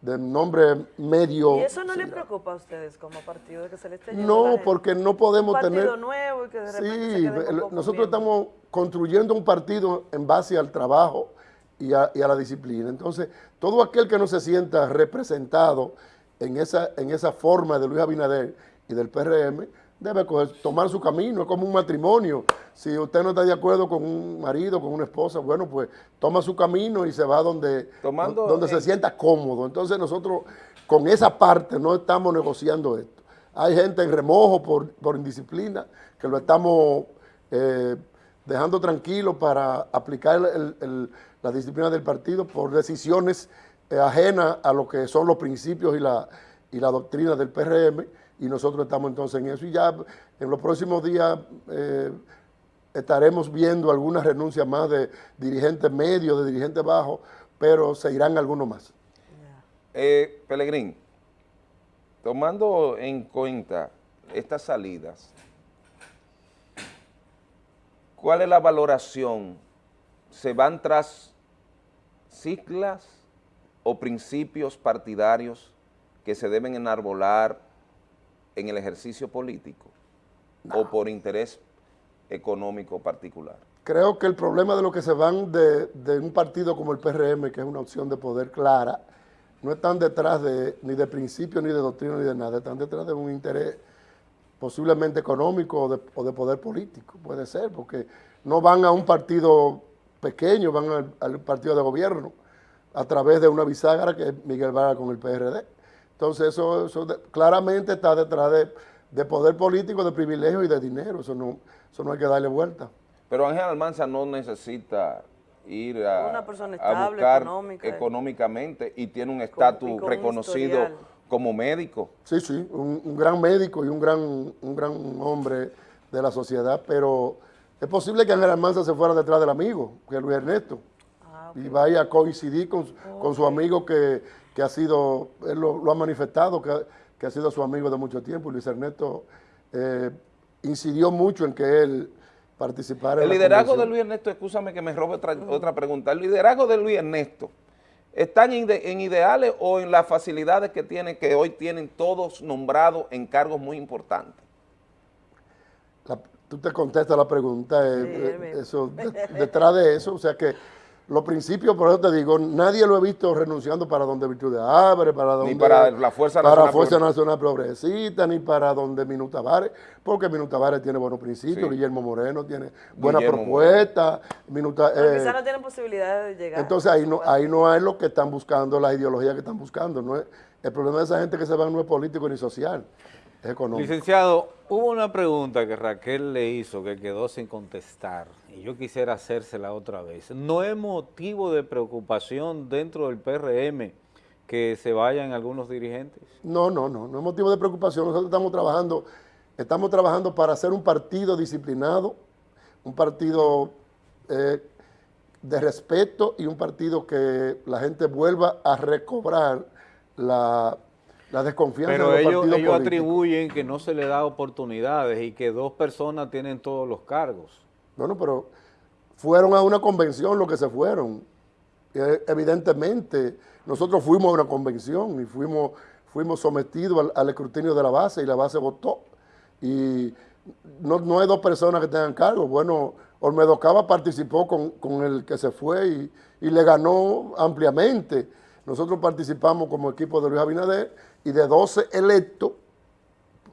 de nombre medio. ¿Y eso no se le irá. preocupa a ustedes como partido de que se le esté No, porque no podemos un partido tener... nuevo y que de repente Sí, nosotros estamos construyendo un partido en base al trabajo y a, y a la disciplina. Entonces, todo aquel que no se sienta representado en esa, en esa forma de Luis Abinader y del PRM, debe coger- tomar su camino, es como un matrimonio. Si usted no está de acuerdo con un marido, con una esposa, bueno, pues toma su camino y se va donde, Tomando donde se en- sienta cómodo. Entonces nosotros con esa parte no estamos negociando esto. Hay gente en remojo por, por indisciplina que lo estamos eh, dejando tranquilo para aplicar el- la disciplina del partido por decisiones eh, ajenas a lo que son los principios y la, y la doctrina del PRM y nosotros estamos entonces en eso y ya en los próximos días eh, estaremos viendo algunas renuncias más de dirigentes medios, de dirigentes bajos, pero se irán algunos más. Eh, Pelegrín, tomando en cuenta estas salidas, ¿cuál es la valoración? ¿Se van tras siglas o principios partidarios que se deben enarbolar en el ejercicio político o por interés económico particular? Creo que el problema de lo que se van de, de un partido como el PRM, que es una opción de poder clara, no están detrás de, ni de principio, ni de doctrina, ni de nada, están detrás de un interés posiblemente económico o de, o de poder político, puede ser, porque no van a un partido pequeño, van al, al partido de gobierno a través de una bisagra que es Miguel Vargas con el PRD. Entonces eso, eso de- claramente está detrás de, de poder político, de privilegio y de dinero, eso no, eso no hay que darle vuelta. Pero Ángel Almanza no necesita ir a, Una persona a estable, buscar económica. económicamente y tiene un estatus reconocido historial. Como médico. Sí, sí, un, un gran médico y un gran, un gran hombre de la sociedad, pero es posible que Ángel Almanza se fuera detrás del amigo, que es Luis Ernesto, y vaya a coincidir con, su- con su amigo que, que ha sido, él lo, lo ha manifestado, que, ha- que ha sido su amigo de mucho tiempo, y Luis Ernesto eh, incidió mucho en que él participara El en la liderazgo de. Luis Ernesto, escúchame que me robe otra, otra pregunta, el liderazgo de Luis Ernesto, ¿están en, ide- en ideales o en las facilidades que tiene, que hoy tienen todos nombrados en cargos muy importantes? la- tú te contestas la pregunta, eh, eh, eso, de- detrás de eso, o sea que los principios, por eso te digo, nadie lo he visto renunciando para donde Virtud de Abre, para donde... Ni para la Fuerza para Nacional Fuerza Progre- Nacional Progresista, ni para donde Minuta Tavares, porque Minuta Tavares tiene buenos principios, Sí. Guillermo Moreno tiene buena Guillermo propuesta, Minuta... Pero eh, quizás no tienen posibilidades de llegar. entonces ahí no, ahí no hay lo que están buscando, las ideologías que están buscando. No es, el problema de esa gente que se van no es político ni social, económico. Licenciado, hubo una pregunta que Raquel le hizo que quedó sin contestar y yo quisiera hacérsela otra vez. ¿No es motivo de preocupación dentro del PRM que se vayan algunos dirigentes? No, no, no, no es motivo de preocupación. Nosotros estamos trabajando, estamos trabajando para hacer un partido disciplinado, un partido eh, de respeto y un partido que la gente vuelva a recobrar la, la desconfianza Pero de los ellos, ellos políticos. atribuyen que no se le da oportunidades y que dos personas tienen todos los cargos. Bueno, pero fueron a una convención lo que se fueron. Eh, Evidentemente, nosotros fuimos a una convención y fuimos, fuimos sometidos al, al escrutinio de la base y la base votó. Y no, no hay dos personas que tengan cargo. Bueno, Olmedo Cava participó con, con el que se fue y, y le ganó ampliamente. Nosotros participamos como equipo de Luis Abinader y de 12 electos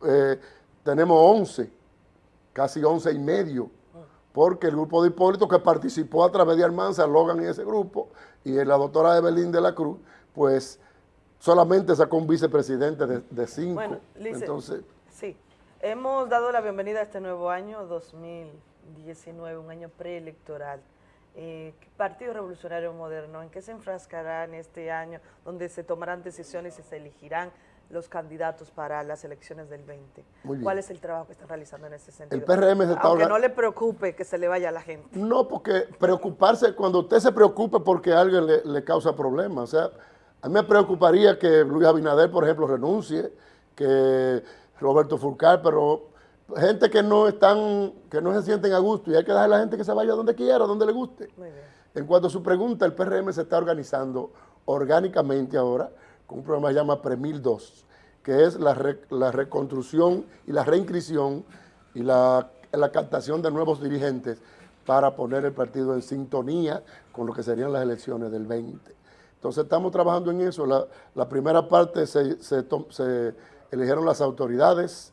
eh, tenemos 11, casi 11 y medio, porque el grupo de Hipólito que participó a través de Almanza, Logan y ese grupo, y la doctora Evelyn de la Cruz, pues solamente sacó un vicepresidente de, de cinco. Bueno, Lice, Entonces, sí, hemos dado la bienvenida a este nuevo año 2019, un año preelectoral. Eh, Partido Revolucionario Moderno, ¿en qué se enfrascará en este año donde se tomarán decisiones y se elegirán los candidatos para las elecciones del 20? Muy bien. ¿Cuál es el trabajo que están realizando en ese sentido? El PRM se está Aunque no le preocupe que se le vaya a la gente. No, porque preocuparse, cuando usted se preocupe porque alguien le, le causa problemas, o sea, a mí me preocuparía que Luis Abinader, por ejemplo, renuncie, que Roberto Fulcar, pero gente que no están, que no se sienten a gusto y hay que dejar a la gente que se vaya donde quiera, donde le guste. En cuanto a su pregunta, el PRM se está organizando orgánicamente ahora con un programa que se llama Premil 2, que es la, re- la reconstrucción y la reinscripción y la, la captación de nuevos dirigentes para poner el partido en sintonía con lo que serían las elecciones del 20. Entonces estamos trabajando en eso. La, la primera parte se, se se eligieron las autoridades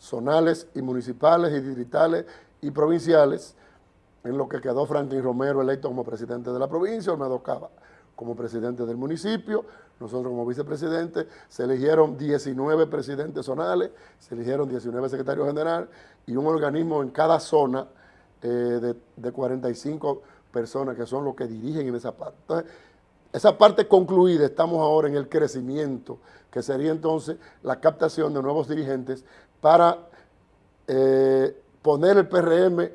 zonales y municipales y distritales y provinciales, en lo que quedó Franklin Romero electo como presidente de la provincia, Olmedo Cava como presidente del municipio, nosotros como vicepresidente, se eligieron 19 presidentes zonales, se eligieron 19 secretarios generales y un organismo en cada zona eh, de, de 45 personas que son los que dirigen en esa parte. Entonces, esa parte concluida, estamos ahora en el crecimiento, que sería entonces la captación de nuevos dirigentes para eh, poner el PRM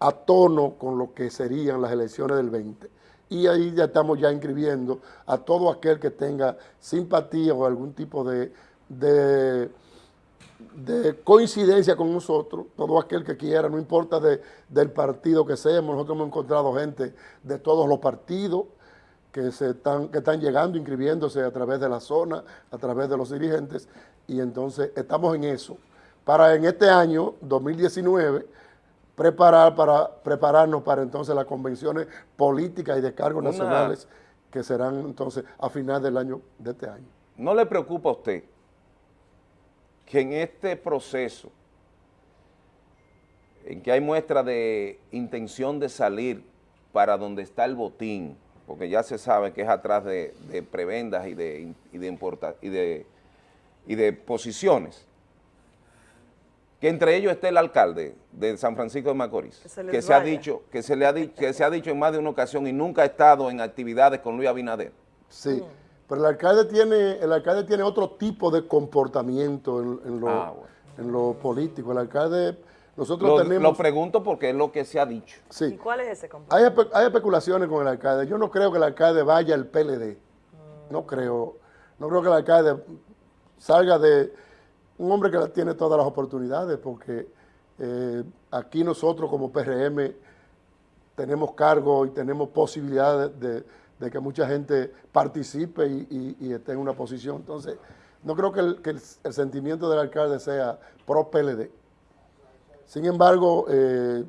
a tono con lo que serían las elecciones del 20. Y ahí ya estamos ya inscribiendo a todo aquel que tenga simpatía o algún tipo de, de, de coincidencia con nosotros, todo aquel que quiera, no importa de- del partido que seamos, nosotros hemos encontrado gente de todos los partidos, que, están, que están llegando, inscribiéndose a través de la zona, a través de los dirigentes, y entonces estamos en eso. Para en este año, 2019, preparar para, prepararnos para entonces las convenciones políticas y de cargos Una- nacionales que serán entonces a final del año de este año. ¿No le preocupa a usted que en este proceso, en que hay muestra de intención de salir para donde está el botín, porque ya se sabe que es atrás de, de prebendas y de, y de, importa- y de, y de posiciones, que entre ellos esté el alcalde de San Francisco de Macorís, Que se les que se ha dicho, que se le ha dicho, que se ha dicho en más de una ocasión y nunca ha estado en actividades con Luis Abinader. Sí, pero el alcalde tiene, el alcalde tiene otro tipo de comportamiento en, en lo, Ah, bueno. en lo político. El alcalde, nosotros Lo, tenemos... lo pregunto porque es lo que se ha dicho. Sí. ¿Y cuál es ese compromiso? Hay, espe- hay especulaciones con el alcalde. Yo no creo que el alcalde vaya al PLD. No creo. No creo que el alcalde salga de un hombre que tiene todas las oportunidades, porque eh, aquí nosotros como PRM tenemos cargo y tenemos posibilidades de, que mucha gente participe y, esté en una posición. Entonces, no creo que el, sentimiento del alcalde sea pro PLD. Sin embargo, eh,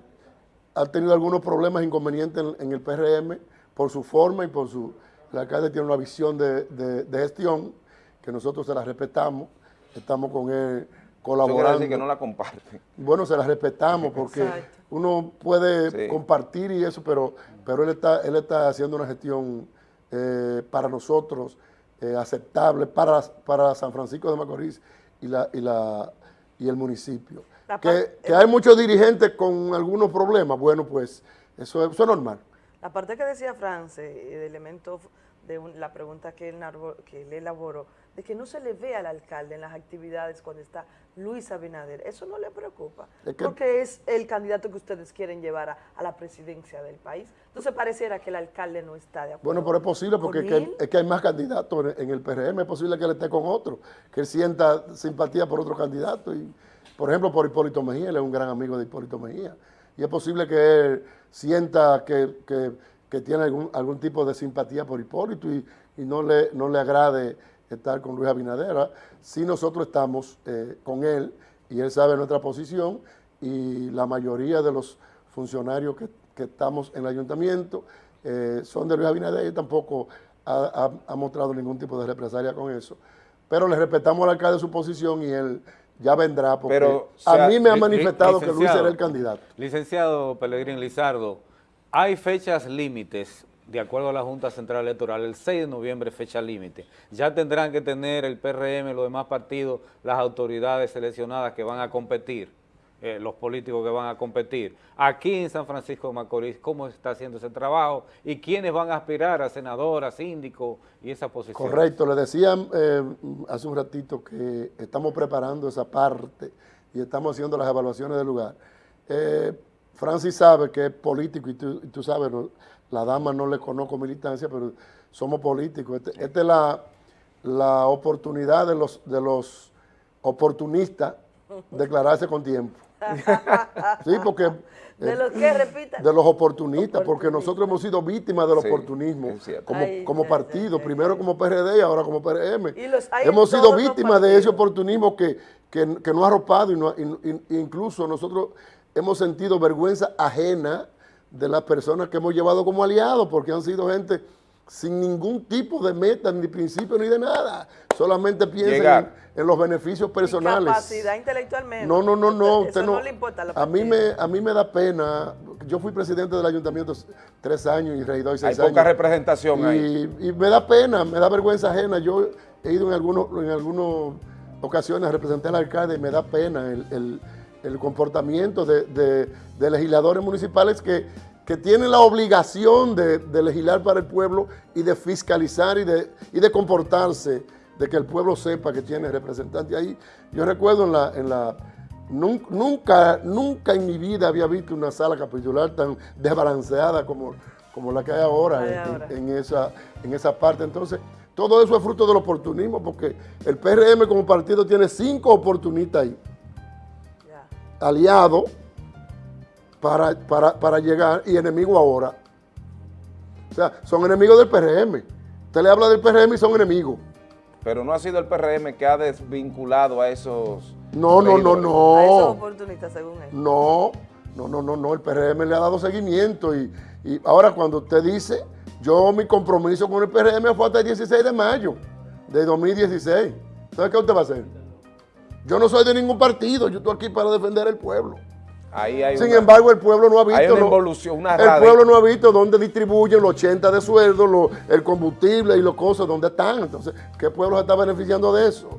ha tenido algunos problemas, inconvenientes en, el PRM por su forma y por su... El alcalde tiene una visión de gestión que nosotros se la respetamos, estamos con él Eso colaborando. decir que no la comparte. Bueno, se la respetamos porque Exacto. uno puede Sí. compartir y eso, pero, pero él, está, él está haciendo una gestión eh, para nosotros eh, aceptable para, para San Francisco de Macorís y, la, y, la, y el municipio. La Que, que hay muchos dirigentes con algunos problemas, bueno, pues eso, es- eso es normal. La parte que decía France, de elemento de un- la pregunta que él, que él elaboró, de que no se le ve al alcalde en las actividades cuando está Luis Abinader. ¿Eso no le preocupa? Es que- Porque es el candidato que ustedes quieren llevar a, a la presidencia del país. Entonces pareciera que el alcalde no está de acuerdo. Bueno, pero es posible porque es que, es que hay más candidatos en, en el PRM, es posible que él esté con otro, que él sienta simpatía por otro candidato. Y, por ejemplo, por Hipólito Mejía, él es un gran amigo de Hipólito Mejía. Y es posible que él sienta que, que- que tiene algún, algún tipo de simpatía por Hipólito y, y no, le, no le agrade estar con Luis Abinadera. Si nosotros estamos eh, con él y él sabe nuestra posición y la mayoría de los funcionarios que, que estamos en el ayuntamiento eh, son de Luis Abinader y tampoco ha, ha- ha mostrado ningún tipo de represalia con eso. Pero le respetamos al alcalde su posición y él ya vendrá porque Pero, a sea, mí me ha manifestado que Luis será el candidato. Licenciado Pelegrín Lizardo, hay fechas límites, de acuerdo a la Junta Central Electoral, el 6 de noviembre fecha límite. Ya tendrán que tener el PRM, los demás partidos, las autoridades seleccionadas que van a competir, eh, los políticos que van a competir. Aquí en San Francisco de Macorís, ¿cómo está haciendo ese trabajo? ¿Y quiénes van a aspirar a senador, a síndico y esa posición? Correcto, le decía eh, hace un ratito que estamos preparando esa parte y estamos haciendo las evaluaciones del lugar. Eh, Francis sabe que es político y tú, y tú sabes, no, la dama no le conozco militancia, pero somos políticos. Este- Esta es la, la oportunidad de los, de los oportunistas declararse con tiempo. Sí, porque... ¿De eh, los que repita? De los oportunistas, porque nosotros hemos sido víctimas del Sí, oportunismo como, Ay, como ya, partido, primero como PRD y ahora como PRM. Y los hemos sido víctimas de ese oportunismo que, que, que nos ha arropado y, no- y- y- incluso nosotros hemos sentido vergüenza ajena de las personas que hemos llevado como aliados, porque han sido gente sin ningún tipo de meta, ni principio, ni de nada. Solamente piensan en, en los beneficios personales. Capacidad intelectualmente. No, no, no, no. Eso Usted no, no, le importa a la a mí me a mí me da pena. Yo fui presidente del ayuntamiento tres años y regidor Hay seis poca años. representación y, ahí. y me da pena, me da vergüenza ajena. Yo he ido en algunos en algunas ocasiones a representar al alcalde y me da pena el, el- el comportamiento de, de- de legisladores municipales que, que tienen la obligación de, de legislar para el pueblo y de fiscalizar y de, y de comportarse, de que el pueblo sepa que tiene representante ahí. Yo recuerdo en la, en la nun- nunca, nunca en mi vida había visto una sala capitular tan desbalanceada como, como la que hay ahora, en- ahora. En, esa, en esa parte. Entonces, todo eso es fruto del oportunismo, porque el PRM como partido tiene cinco oportunistas ahí, aliados para, para, para llegar y enemigo ahora. O sea, son enemigos del PRM. Usted le habla del PRM y son enemigos. Pero no ha sido el PRM que ha desvinculado a esos... No, no, no, regidores. A esos no. oportunistas, según él. No, no, no, no, no. El PRM le ha dado seguimiento. Y, y ahora cuando usted dice, yo mi compromiso con el PRM fue hasta el 16 de mayo de 2016. ¿Sabe qué usted va a hacer? Yo no soy de ningún partido, yo estoy aquí para defender al pueblo. Ahí hay Sin una- embargo, el pueblo no ha visto. Hay una evolución, una El pueblo no ha visto dónde distribuyen los 80 de sueldo, lo- el combustible y las cosas, dónde están. Entonces, ¿qué pueblo se está beneficiando de eso?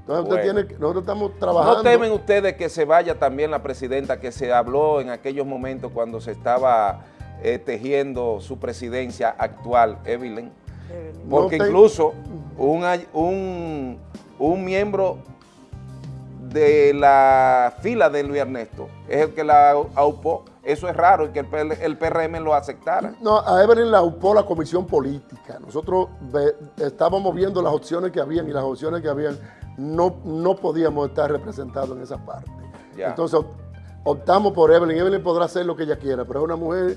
Entonces, usted tiene que- nosotros estamos trabajando. ¿No temen ustedes que se vaya también la presidenta que se habló en aquellos momentos cuando se estaba eh, tejiendo su presidencia actual, Evelyn? Porque No incluso un, ay- un, un miembro de la fila de Luis Ernesto es el que la aupó. Eso es raro y que el, PRM lo aceptara. No, a Evelyn la upó la comisión política. Nosotros estábamos viendo las opciones que habían y las opciones que habían no, no podíamos estar representados en esa parte. Ya. Entonces op- optamos por Evelyn. Evelyn podrá hacer lo que ella quiera, pero es una mujer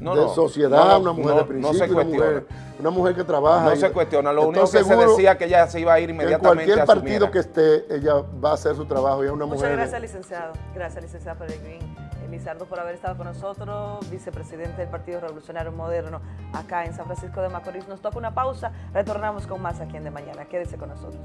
No, de no, sociedad, no, una mujer no, de no principio, se una, cuestiona. mujer, una mujer que trabaja. No y- se cuestiona, lo único que se decía que ella se iba a ir que en inmediatamente cualquier asumiera. partido que esté, ella va a hacer su trabajo y es una Muchas mujer. de- gracias, licenciado. Gracias, licenciado Peregrín Elizardo, por haber estado con nosotros, vicepresidente del Partido Revolucionario Moderno, acá en San Francisco de Macorís. Nos toca una pausa, retornamos con más aquí en De Mañana. Quédese con nosotros.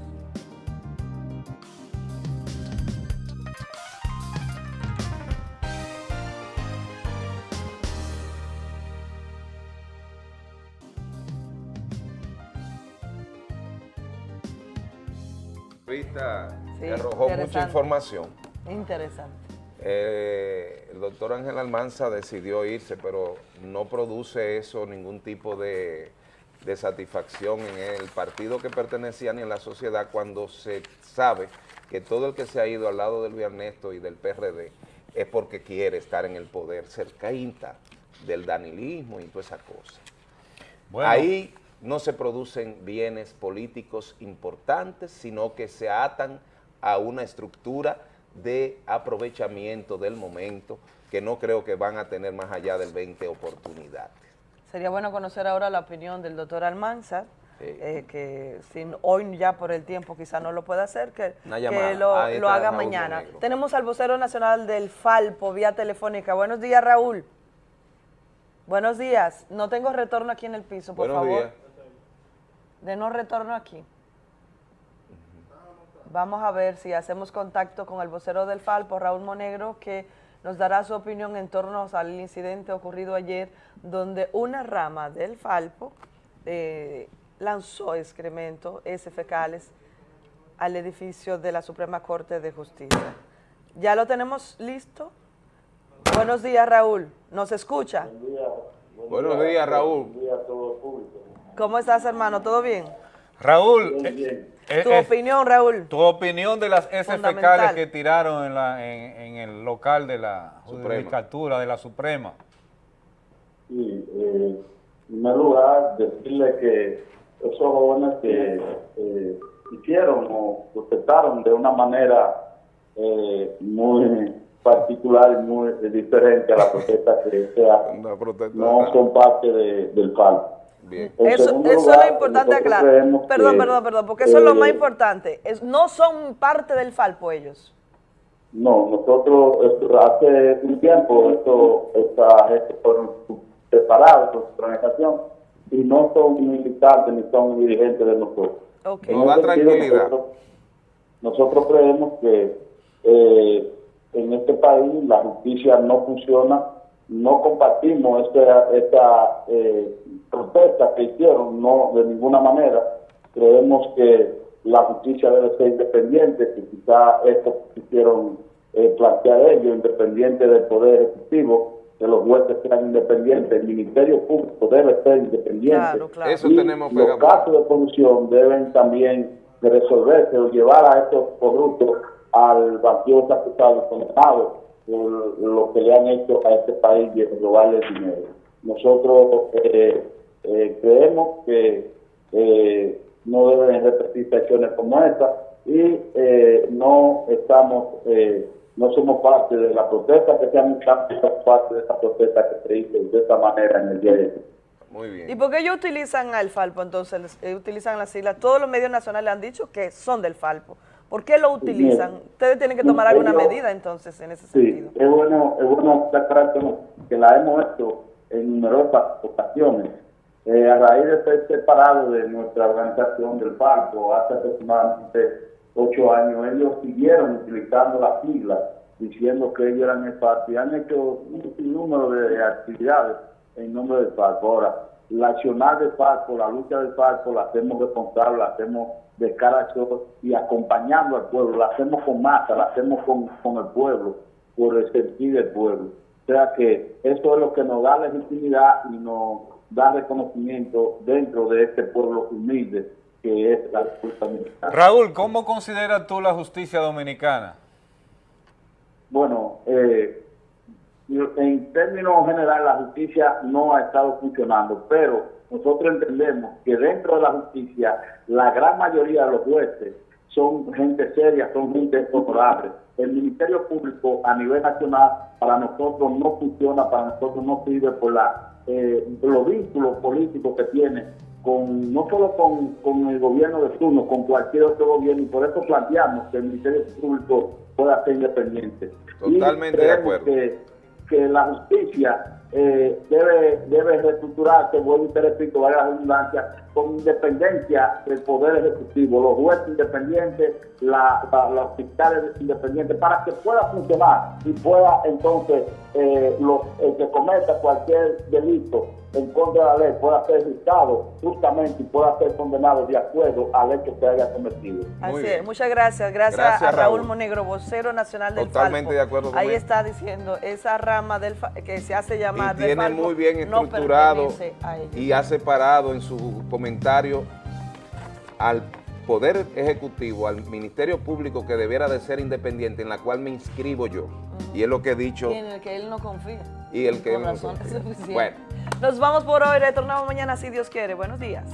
Rita Sí, arrojó mucha información. Interesante. Eh, el doctor Ángel Almanza decidió irse, pero no produce eso ningún tipo de, de satisfacción en el partido que pertenecían y en la sociedad cuando se sabe que todo el que se ha ido al lado del Ernesto y del PRD es porque quiere estar en el poder, cercaíta del danilismo y toda esa cosa. Ahí no se producen bienes políticos importantes, sino que se atan a una estructura de aprovechamiento del momento que no creo que van a tener más allá del 20 oportunidades. Sería bueno conocer ahora la opinión del doctor Almanza, eh, que sin, hoy ya por el tiempo quizá no lo pueda hacer, que, que lo, lo haga mañana. Tenemos al vocero nacional del Falpo vía telefónica. Buenos días, Raúl. Buenos días. No tengo retorno aquí en el piso, por Buenos favor. días. De no retorno aquí. Vamos a ver si hacemos contacto con el vocero del Falpo, Raúl Monegro, que nos dará su opinión en torno al incidente ocurrido ayer, donde una rama del Falpo eh, lanzó excremento, ese fecales, al edificio de la Suprema Corte de Justicia. ¿Ya lo tenemos listo? Buenos días, Raúl. ¿Nos escucha? Buenos días, Raúl. ¿Cómo estás, hermano? ¿Todo bien? Raúl, eh, eh, Tu eh, opinión, Raúl. tu opinión de las S Fundamental. fecales que tiraron en, la- en- en el local de la Suprema. judicatura, de la Suprema. Sí, eh, en primer lugar, decirle que esos jóvenes que eh, hicieron o protestaron de una manera eh, muy particular y muy diferente a la protesta que se hace, no son parte de- del FAL. Eso, es lo importante aclarar. Perdón, que, perdón, perdón, porque eso es lo más eh, importante. Es, no son parte del Falpo ellos. No, nosotros esto, hace un tiempo esto, esta gente fueron separados por su organización y no son militantes ni son dirigentes de nosotros. Da ese sentido, tranquilidad. Nosotros, nosotros creemos que eh, en este país la justicia no funciona, no compartimos esta, esta eh, protesta que hicieron, no de ninguna manera. Creemos que la justicia debe ser independiente, que quizá esto quisieron eh, plantear ellos, independiente del Poder Ejecutivo, que los jueces sean independientes, el Ministerio Público debe ser independiente. Claro, claro. Eso Y tenemos los casos de corrupción deben también de resolverse o llevar a estos corruptos al vacío ejecutado condenado por lo que le han hecho a este país de robarle dinero. Nosotros eh, eh, creemos que eh, no deben repetirse acciones como esta y eh, no estamos, eh, no somos parte de la protesta que se han somos parte de esa protesta que se hizo de esta manera en el día de hoy. Muy bien. ¿Y por qué ellos utilizan al Falpo entonces? eh, utilizan las siglas. Todos los medios nacionales han dicho que son del Falpo. ¿Por qué lo utilizan? Ustedes tienen que tomar alguna Ellos- medida entonces en ese Sí, sentido. es bueno, es bueno que, que la hemos hecho en numerosas ocasiones. Eh, a raíz de ser separado de nuestra organización del Falco hace aproximadamente ocho años, ellos siguieron utilizando las siglas, diciendo que ellos eran el Falco y han hecho un sinnúmero de actividades en nombre del Falco. Ahora, la accionar del Falco, la lucha del Falco, la hacemos responsable, la hacemos de cara a todos y acompañando al pueblo, la hacemos con masa, la hacemos con, con el pueblo, por el sentir del pueblo. O sea que eso es lo que nos da legitimidad y nos da reconocimiento dentro de este pueblo humilde que es la República Dominicana. Raúl, ¿cómo consideras tú la justicia dominicana? Bueno, eh, en términos generales la justicia no ha estado funcionando, pero nosotros entendemos que dentro de la justicia la gran mayoría de los jueces son gente seria, son gente honorable. El Ministerio Público a nivel nacional para nosotros no funciona, para nosotros no sirve por la, eh, los vínculos políticos que tiene con no solo con, con el gobierno de turno, con cualquier otro gobierno, y por eso planteamos que el Ministerio Público pueda ser independiente. Y Totalmente de acuerdo. Que, que la justicia eh, debe, debe reestructurarse, vuelvo y te repito, vaya la redundancia, con independencia del Poder Ejecutivo, los jueces independientes, la, la- los fiscales independientes, para que pueda funcionar y pueda entonces eh, lo- el que cometa cualquier delito en contra de la ley pueda ser juzgado justamente y pueda ser condenado de acuerdo al hecho que haya cometido. Así es, muchas gracias. gracias. Gracias, a Raúl, Raúl. Monegro, vocero nacional del Totalmente de acuerdo con Ahí él. está diciendo, esa rama del fa- que se hace llamar y del tiene muy bien estructurado y ha separado en su comentario al Poder Ejecutivo, al Ministerio Público que debiera de ser independiente, en la cual me inscribo yo. Y es lo que he dicho Y en el que él no confía. Y el que. Bueno. Nos vamos por hoy, retornamos mañana si Dios quiere. Buenos días.